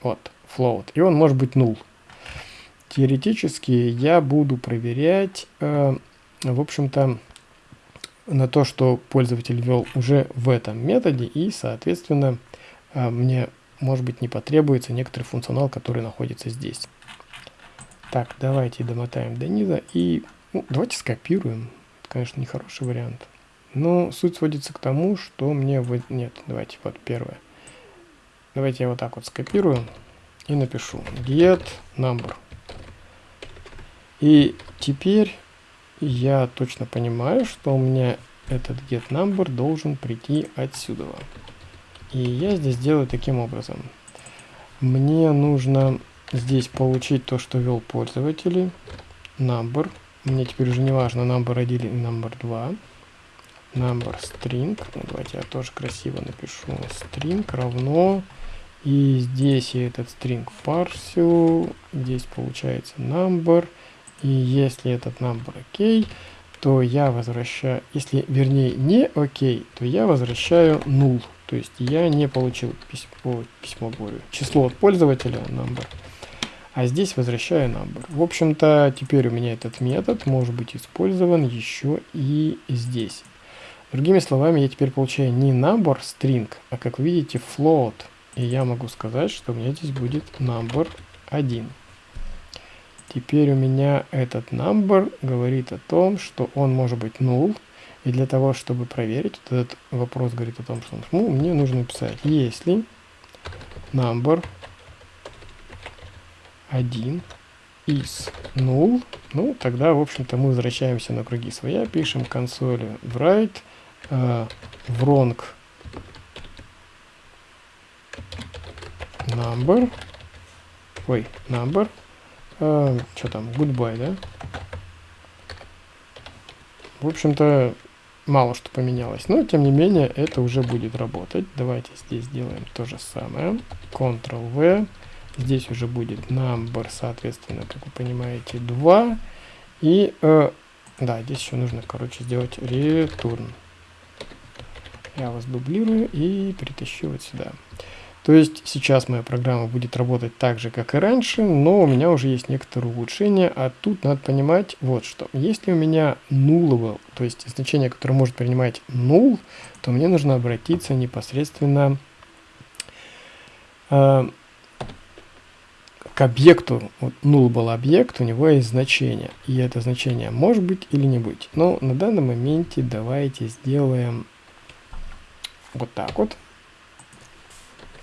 вот, float, и он может быть null. Теоретически я буду проверять, э, в общем-то, на то, что пользователь ввел уже в этом методе, и, соответственно, э, мне, может быть, не потребуется некоторый функционал, который находится здесь. Так, давайте домотаем до низа и ну, давайте скопируем. конечно, нехороший вариант. Но ну, суть сводится к тому, что мне... Вы... Нет, давайте вот первое. Давайте я вот так вот скопирую и напишу get number. И теперь я точно понимаю, что у меня этот get number должен прийти отсюда. И я здесь делаю таким образом. Мне нужно здесь получить то, что ввел пользователь. Number. Мне теперь уже не важно number 1 или number 2 number string, ну, давайте я тоже красиво напишу, string равно, и здесь я этот string парсю, здесь получается number, и если этот number окей, то я возвращаю, если вернее не окей, то я возвращаю null, то есть я не получил письмо, письмо говорю, число от пользователя number, а здесь возвращаю number. В общем-то, теперь у меня этот метод может быть использован еще и здесь. Другими словами, я теперь получаю не number string, а как вы видите float. И я могу сказать, что у меня здесь будет number 1. Теперь у меня этот number говорит о том, что он может быть null. И для того, чтобы проверить, вот этот вопрос говорит о том, что он ну, мне нужно написать, если number 1 is null, ну, тогда, в общем-то, мы возвращаемся на круги своя, пишем консоли write э, wrong number, ой, number, э, что там, goodbye, да? В общем-то, мало что поменялось, но тем не менее это уже будет работать. Давайте здесь сделаем то же самое. Ctrl-V. Здесь уже будет number, соответственно, как вы понимаете, 2. И, э, да, здесь еще нужно, короче, сделать return. Я вас дублирую и перетащу вот сюда. То есть сейчас моя программа будет работать так же, как и раньше, но у меня уже есть некоторые улучшения, а тут надо понимать вот что. Если у меня nullable, то есть значение, которое может принимать null, то мне нужно обратиться непосредственно э, к объекту. Вот nullable объект, у него есть значение, и это значение может быть или не быть. Но на данном моменте давайте сделаем вот так вот,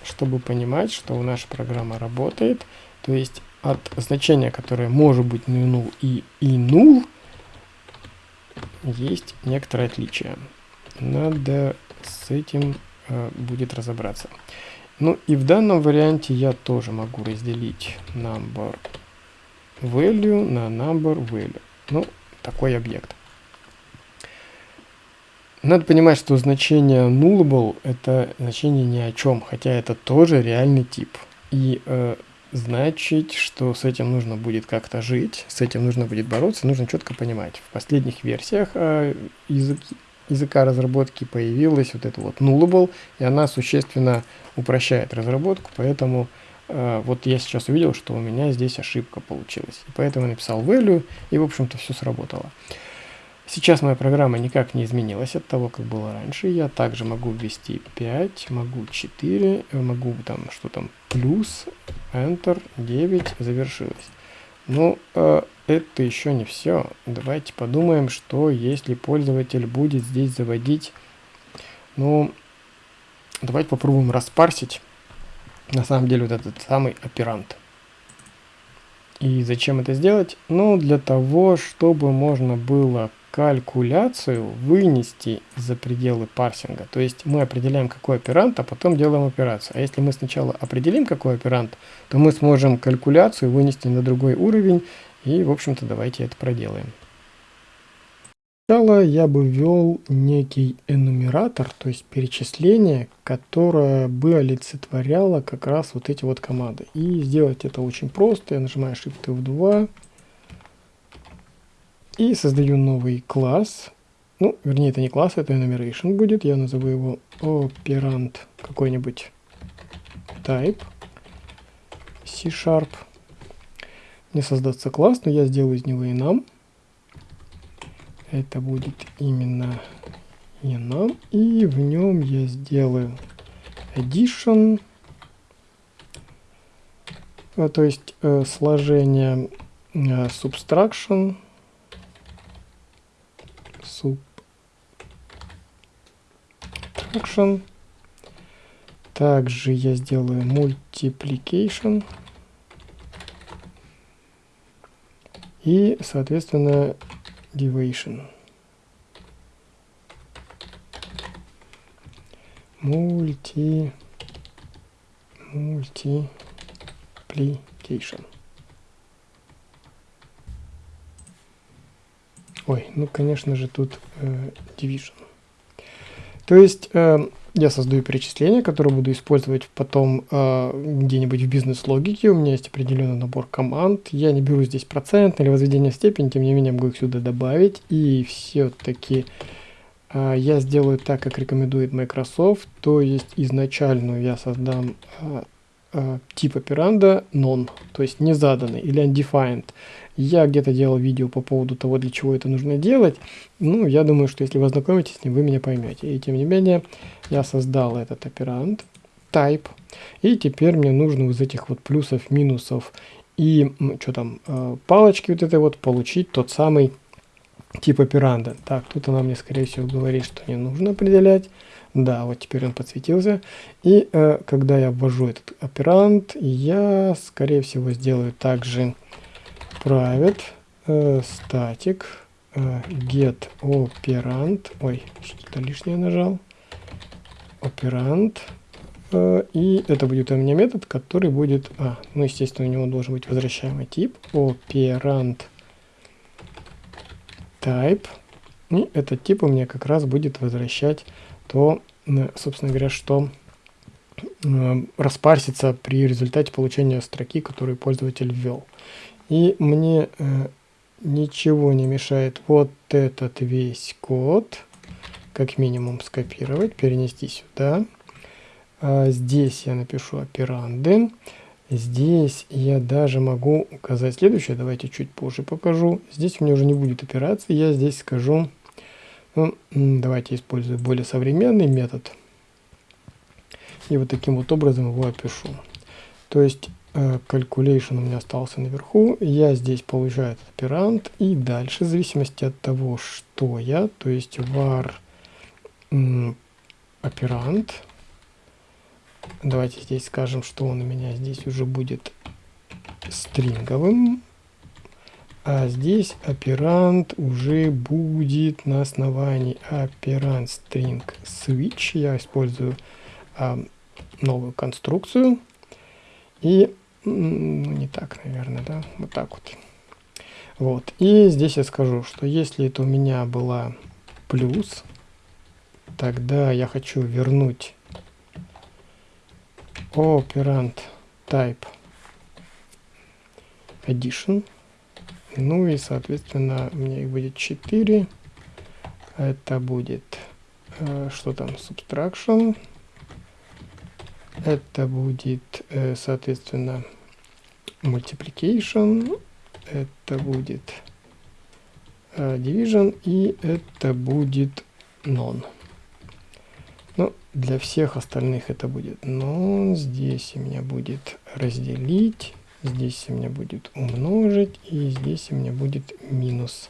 чтобы понимать, что наша программа работает. То есть от значения, которое может быть null и, и null, есть некоторое отличие. Надо с этим э, будет разобраться. Ну и в данном варианте я тоже могу разделить number value на number value. Ну, такой объект. Надо понимать, что значение nullable это значение ни о чем, хотя это тоже реальный тип. И э, значит, что с этим нужно будет как-то жить, с этим нужно будет бороться, нужно четко понимать. В последних версиях э, язык, языка разработки появилась вот это вот nullable, и она существенно упрощает разработку, поэтому э, вот я сейчас увидел, что у меня здесь ошибка получилась. И поэтому я написал value, и в общем-то все сработало. Сейчас моя программа никак не изменилась от того, как было раньше. Я также могу ввести 5, могу 4, э, могу там что там плюс, Enter, 9, завершилось. Но э, это еще не все. Давайте подумаем, что если пользователь будет здесь заводить, ну, давайте попробуем распарсить на самом деле вот этот самый оперант. И зачем это сделать? Ну, для того, чтобы можно было калькуляцию вынести за пределы парсинга. То есть мы определяем, какой оперант, а потом делаем операцию. А если мы сначала определим, какой оперант, то мы сможем калькуляцию вынести на другой уровень. И, в общем-то, давайте это проделаем. Сначала я бы ввел некий энумератор, то есть перечисление, которое бы олицетворяло как раз вот эти вот команды. И сделать это очень просто. Я нажимаю Shift F2 и создаю новый класс. Ну, вернее, это не класс, это enumeration будет. Я назову его operand какой-нибудь type C-sharp. Мне создаться класс, но я сделаю из него enum. Это будет именно enum. И в нем я сделаю addition, а, то есть э, сложение э, subtraction, subtraction. Также я сделаю multiplication. И, соответственно, division. Multi, multiplication. Ой, ну, конечно же, тут э, division. То есть э, я создаю перечисление, которое буду использовать потом э, где-нибудь в бизнес-логике. У меня есть определенный набор команд. Я не беру здесь процент или возведение в степень, тем не менее могу их сюда добавить. И все-таки э, я сделаю так, как рекомендует Microsoft. То есть изначальную я создам э, э, тип операнда non, то есть не заданный или undefined. Я где-то делал видео по поводу того, для чего это нужно делать. Ну, я думаю, что если вы ознакомитесь с ним, вы меня поймете. И тем не менее, я создал этот операнд type. И теперь мне нужно из этих вот плюсов, минусов и что там, э, палочки вот этой вот получить тот самый тип операнда. Так, тут она мне, скорее всего, говорит, что не нужно определять. Да, вот теперь он подсветился. И э, когда я ввожу этот операнд, я, скорее всего, сделаю также private э, static э, get operand. Ой, что-то лишнее нажал. Operand. Э, и это будет у меня метод, который будет... А, ну, естественно, у него должен быть возвращаемый тип. Operand type. И этот тип у меня как раз будет возвращать то, собственно говоря, что э, распарсится при результате получения строки, которую пользователь ввел. И мне э, ничего не мешает вот этот весь код, как минимум, скопировать, перенести сюда. А здесь я напишу операнды. Здесь я даже могу указать следующее. Давайте чуть позже покажу. Здесь у меня уже не будет операции. Я здесь скажу, ну, давайте использую более современный метод. И вот таким вот образом его опишу. То есть calculation у меня остался наверху. Я здесь получаю этот оперант. И дальше, в зависимости от того, что я, то есть var оперант. Давайте здесь скажем, что он у меня здесь уже будет стринговым. А здесь оперант уже будет на основании оперант string switch. Я использую а, новую конструкцию. И, ну, не так, наверное, да, вот так вот. Вот. И здесь я скажу, что если это у меня была плюс, тогда я хочу вернуть operand type addition. Ну и, соответственно, у меня их будет 4. Это будет, э, что там, subtraction. Это будет, э, соответственно, multiplication. Это будет э, division. И это будет non. Ну, для всех остальных это будет non. Здесь у меня будет разделить. Здесь у меня будет умножить. И здесь у меня будет минус.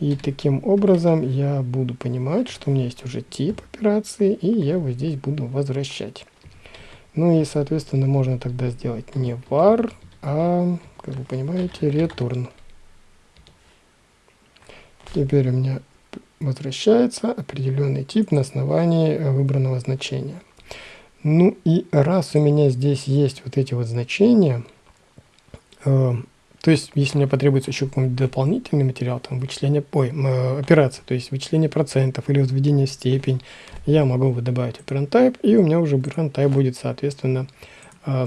И таким образом я буду понимать, что у меня есть уже тип операции, и я его здесь буду возвращать. Ну и, соответственно, можно тогда сделать не var, а, как вы понимаете, return. Теперь у меня возвращается определенный тип на основании э, выбранного значения. Ну и раз у меня здесь есть вот эти вот значения, э, то есть если мне потребуется еще какой-нибудь дополнительный материал, там вычисление, ой, э, операция, то есть вычисление процентов или возведение в степень, я могу добавить operand type, и у меня уже operand type будет, соответственно, э,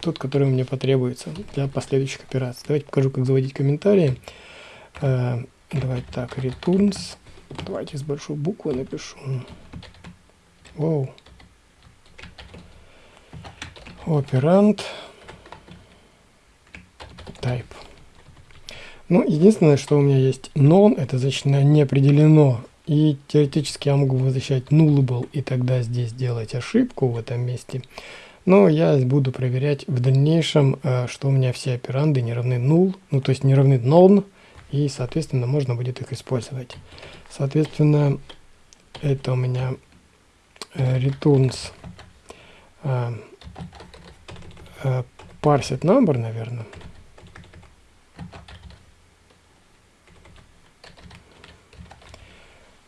тот, который мне потребуется для последующих операций. Давайте покажу, как заводить комментарии. Э, давайте так, returns. Давайте с большой буквы напишу. Воу. Оперант. Type. Ну, единственное, что у меня есть non, это значит не определено. И теоретически я могу возвращать nullable и тогда здесь делать ошибку в этом месте. Но я буду проверять в дальнейшем, э, что у меня все операнды не равны null, ну то есть не равны non, и соответственно можно будет их использовать. Соответственно, это у меня э, returns э, parsed number, наверное.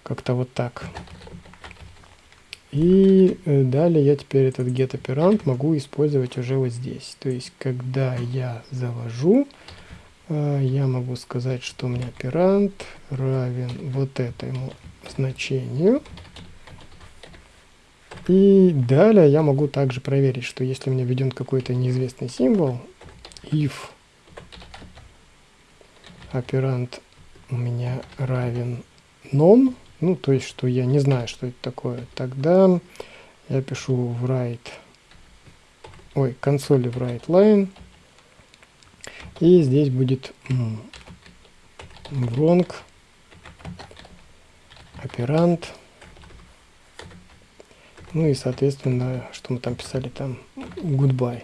Как-то вот так. И э, далее я теперь этот get оперант могу использовать уже вот здесь. То есть, когда я завожу, э, я могу сказать, что у меня оперант равен вот этому значению. И далее я могу также проверить, что если у меня введен какой-то неизвестный символ, if оперант у меня равен non, ну, то есть, что я не знаю, что это такое, тогда я пишу в write, ой, консоли в write line, и здесь будет wrong оперант, ну и, соответственно, что мы там писали, там goodbye.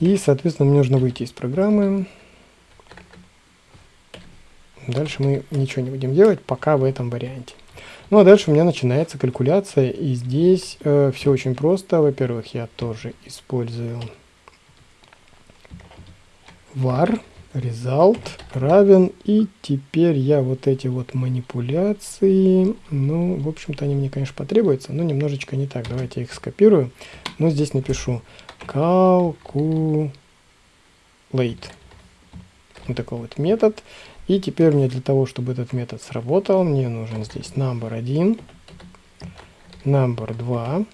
И, соответственно, мне нужно выйти из программы. Дальше мы ничего не будем делать, пока в этом варианте. Ну а дальше у меня начинается калькуляция, и здесь э, все очень просто. Во-первых, я тоже использую var result равен, и теперь я вот эти вот манипуляции, ну, в общем-то, они мне, конечно, потребуются, но немножечко не так. Давайте я их скопирую, но здесь напишу calculate. Вот такой вот метод. И теперь мне для того, чтобы этот метод сработал, мне нужен здесь number 1, number 2.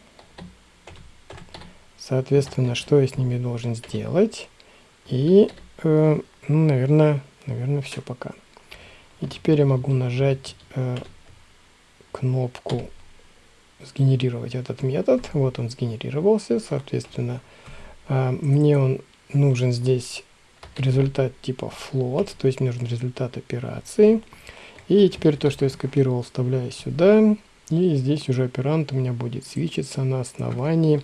Соответственно, что я с ними должен сделать? И, э, ну, наверное, наверное, все пока. И теперь я могу нажать э, кнопку сгенерировать этот метод. Вот он сгенерировался. Соответственно, э, мне он нужен здесь результат типа float, то есть мне нужен результат операции. И теперь то, что я скопировал, вставляю сюда. И здесь уже оперант у меня будет свечиться на основании.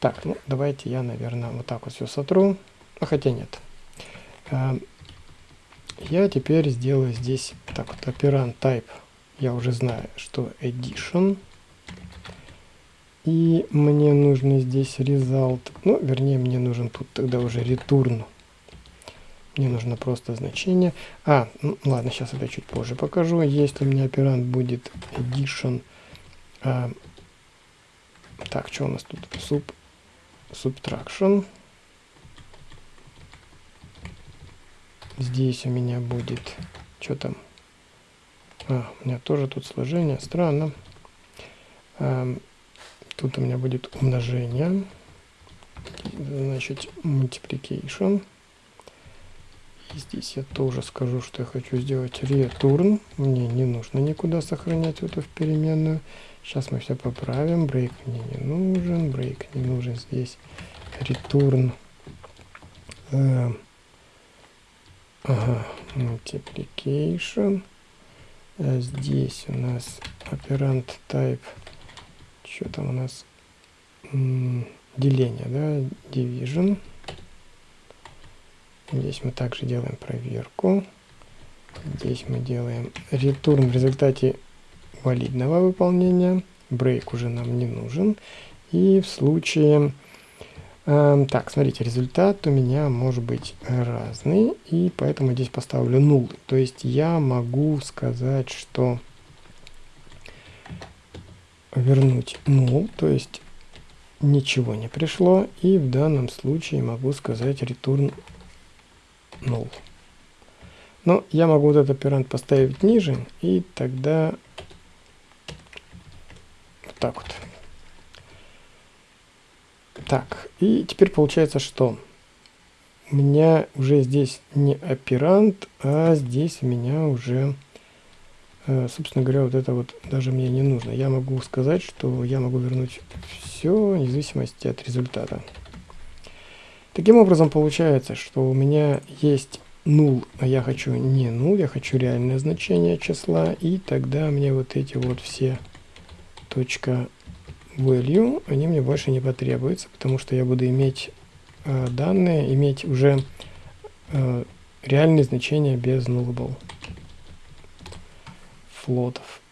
Так, ну давайте я, наверное, вот так вот все сотру. А хотя нет. А, я теперь сделаю здесь так вот оперант type. Я уже знаю, что addition. И мне нужно здесь result. Ну, вернее, мне нужен тут тогда уже return мне нужно просто значение. А, ну, ладно, сейчас это чуть позже покажу. Если у меня оперант будет edition... Э, так, что у нас тут? Sub, subtraction. Здесь у меня будет... Что там? А, у меня тоже тут сложение. Странно. Э, тут у меня будет умножение. Значит, multiplication. Multiplication здесь я тоже скажу, что я хочу сделать return. Мне не нужно никуда сохранять эту в переменную. Сейчас мы все поправим. Break мне не нужен, break не нужен здесь. Return. Э, multiplication. А здесь у нас оперант type, что там у нас, деление, да, division. Здесь мы также делаем проверку. Здесь мы делаем return в результате валидного выполнения. Break уже нам не нужен. И в случае Эм, так, смотрите, результат у меня может быть разный, и поэтому здесь поставлю null. То есть я могу сказать, что вернуть null, то есть ничего не пришло, и в данном случае могу сказать return null. Но я могу вот этот оперант поставить ниже, и тогда вот так вот. Так, и теперь получается, что у меня уже здесь не оперант, а здесь у меня уже, э, собственно говоря, вот это вот даже мне не нужно. Я могу сказать, что я могу вернуть все, вне зависимости от результата. Таким образом, получается, что у меня есть null, а я хочу не null, я хочу реальное значение числа, и тогда мне вот эти вот все точка value, они мне больше не потребуются, потому что я буду иметь э, данные, иметь уже э, реальные значения без nullable флотов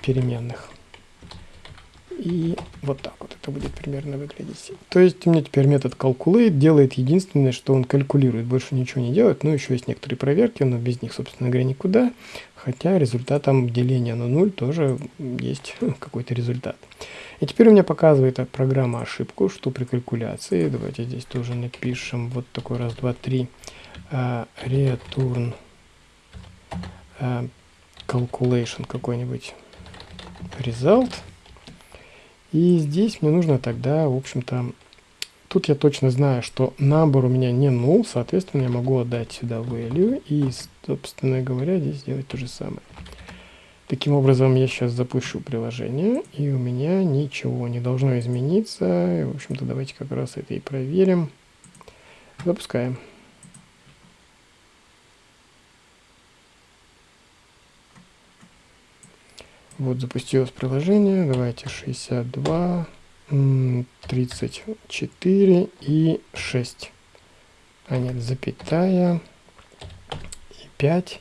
переменных. И вот так вот это будет примерно выглядеть. То есть у меня теперь метод calculate делает единственное, что он калькулирует, больше ничего не делает. Ну, еще есть некоторые проверки, но без них, собственно говоря, никуда. Хотя результатом деления на 0 тоже есть какой-то результат. И теперь у меня показывает программа ошибку, что при калькуляции, давайте здесь тоже напишем вот такой раз, два, три, uh, return uh, calculation какой-нибудь result. И здесь мне нужно тогда, в общем-то, тут я точно знаю, что number у меня не null, соответственно, я могу отдать сюда value и, собственно говоря, здесь сделать то же самое. Таким образом, я сейчас запущу приложение, и у меня ничего не должно измениться. В общем-то, давайте как раз это и проверим. Запускаем. Вот запустилось приложение. Давайте 62, 34 и 6. А нет, запятая и 5.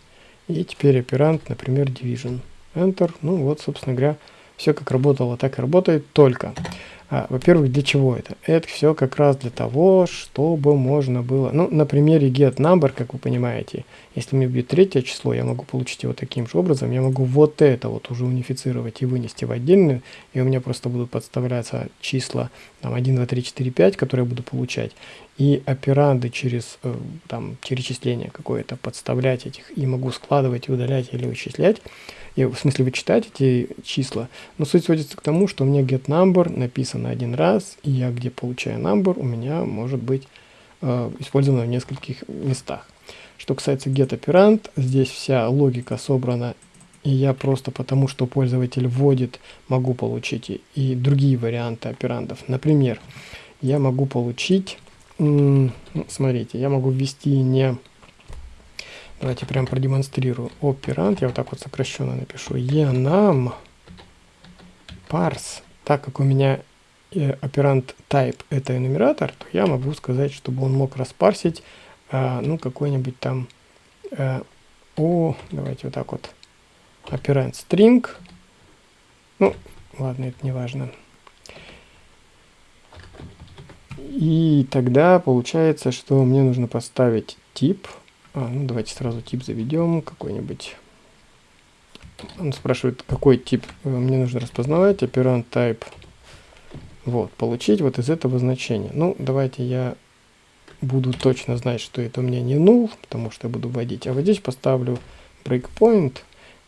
И теперь оперант, например, division. Enter. Ну вот, собственно говоря, все как работало, так и работает, только а, Во-первых, для чего это? Это все как раз для того, чтобы можно было... Ну, на примере getNumber, как вы понимаете, если мне бьет третье число, я могу получить его таким же образом. Я могу вот это вот уже унифицировать и вынести в отдельную, и у меня просто будут подставляться числа там, 1, 2, 3, 4, 5, которые я буду получать, и операнды через э, там, перечисление какое-то подставлять этих, и могу складывать удалять или вычислять и, в смысле вычитать эти числа. Но суть сводится к тому, что у меня get number написано один раз, и я где получаю number, у меня может быть э, использовано в нескольких местах. Что касается get операнд, здесь вся логика собрана, и я просто потому, что пользователь вводит, могу получить и, и другие варианты операндов. Например, я могу получить, смотрите, я могу ввести не Давайте прям продемонстрирую. Оперант, я вот так вот сокращенно напишу. enum parse. Так как у меня э, оперант type это энумератор, то я могу сказать, чтобы он мог распарсить, э, ну, какой-нибудь там э, о, давайте вот так вот, оперант string. Ну, ладно, это не важно. И тогда получается, что мне нужно поставить тип а, ну, давайте сразу тип заведем какой-нибудь. Он спрашивает, какой тип э, мне нужно распознавать. Оперант type. Вот, получить вот из этого значения. Ну, давайте я буду точно знать, что это у меня не null, потому что я буду вводить. А вот здесь поставлю breakpoint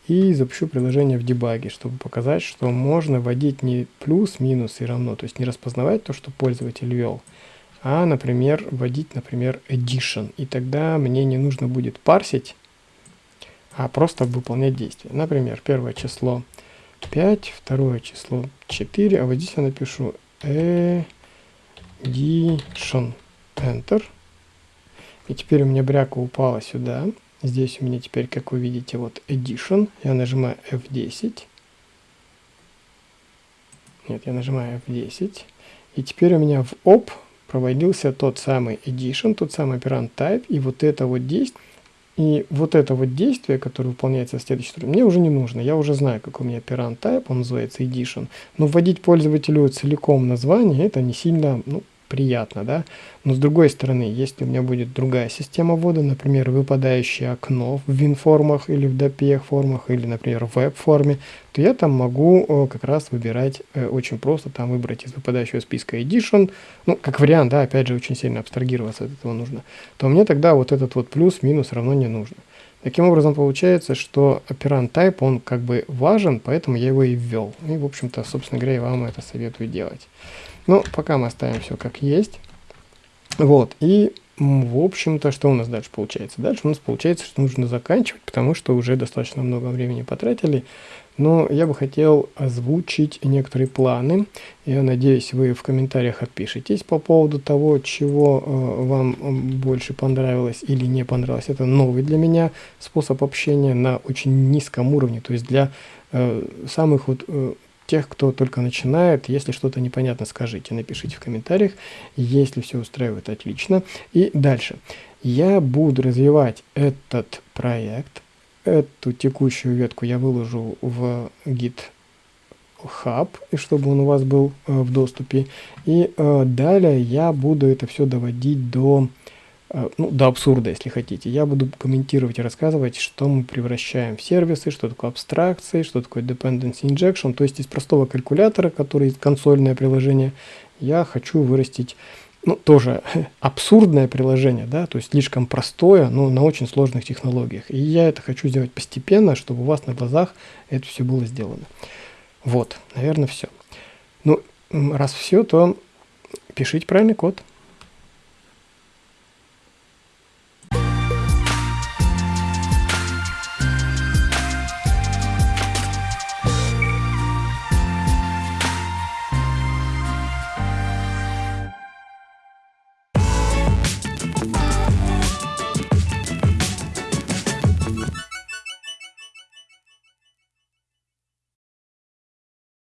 и запущу приложение в дебаге, чтобы показать, что можно вводить не плюс, минус и равно, то есть не распознавать то, что пользователь ввел, а, например, вводить, например, addition. И тогда мне не нужно будет парсить, а просто выполнять действие. Например, первое число 5, второе число 4, а вот здесь я напишу addition, enter. И теперь у меня бряка упала сюда. Здесь у меня теперь, как вы видите, вот Edition. Я нажимаю F10. Нет, я нажимаю F10. И теперь у меня в OP проводился тот самый Edition, тот самый оперант Type. И вот это вот действие, и вот это вот действие, которое выполняется в следующей строке, мне уже не нужно. Я уже знаю, какой у меня оперант Type, он называется Edition. Но вводить пользователю целиком название, это не сильно, ну, приятно, да. Но с другой стороны, если у меня будет другая система ввода, например, выпадающее окно в WinFormах или в DPEG формах, или, например, в веб-форме, то я там могу э, как раз выбирать э, очень просто, там выбрать из выпадающего списка Edition, ну, как вариант, да, опять же, очень сильно абстрагироваться от этого нужно, то мне тогда вот этот вот плюс-минус равно не нужно. Таким образом, получается, что оперант type, он как бы важен, поэтому я его и ввел. И, в общем-то, собственно говоря, я вам это советую делать. Ну, пока мы оставим все как есть. Вот, и в общем-то, что у нас дальше получается? Дальше у нас получается, что нужно заканчивать, потому что уже достаточно много времени потратили. Но я бы хотел озвучить некоторые планы. Я надеюсь, вы в комментариях отпишитесь по поводу того, чего э, вам больше понравилось или не понравилось. Это новый для меня способ общения на очень низком уровне. То есть для э, самых вот э, тех, кто только начинает. Если что-то непонятно, скажите, напишите в комментариях. Если все устраивает, отлично. И дальше. Я буду развивать этот проект. Эту текущую ветку я выложу в GitHub, и чтобы он у вас был э, в доступе. И э, далее я буду это все доводить до ну, до абсурда, если хотите. Я буду комментировать и рассказывать, что мы превращаем в сервисы, что такое абстракции, что такое dependency injection. То есть из простого калькулятора, который консольное приложение, я хочу вырастить ну, тоже абсурдное приложение, да, то есть слишком простое, но на очень сложных технологиях. И я это хочу сделать постепенно, чтобы у вас на глазах это все было сделано. Вот, наверное, все. Ну, раз все, то пишите правильный код.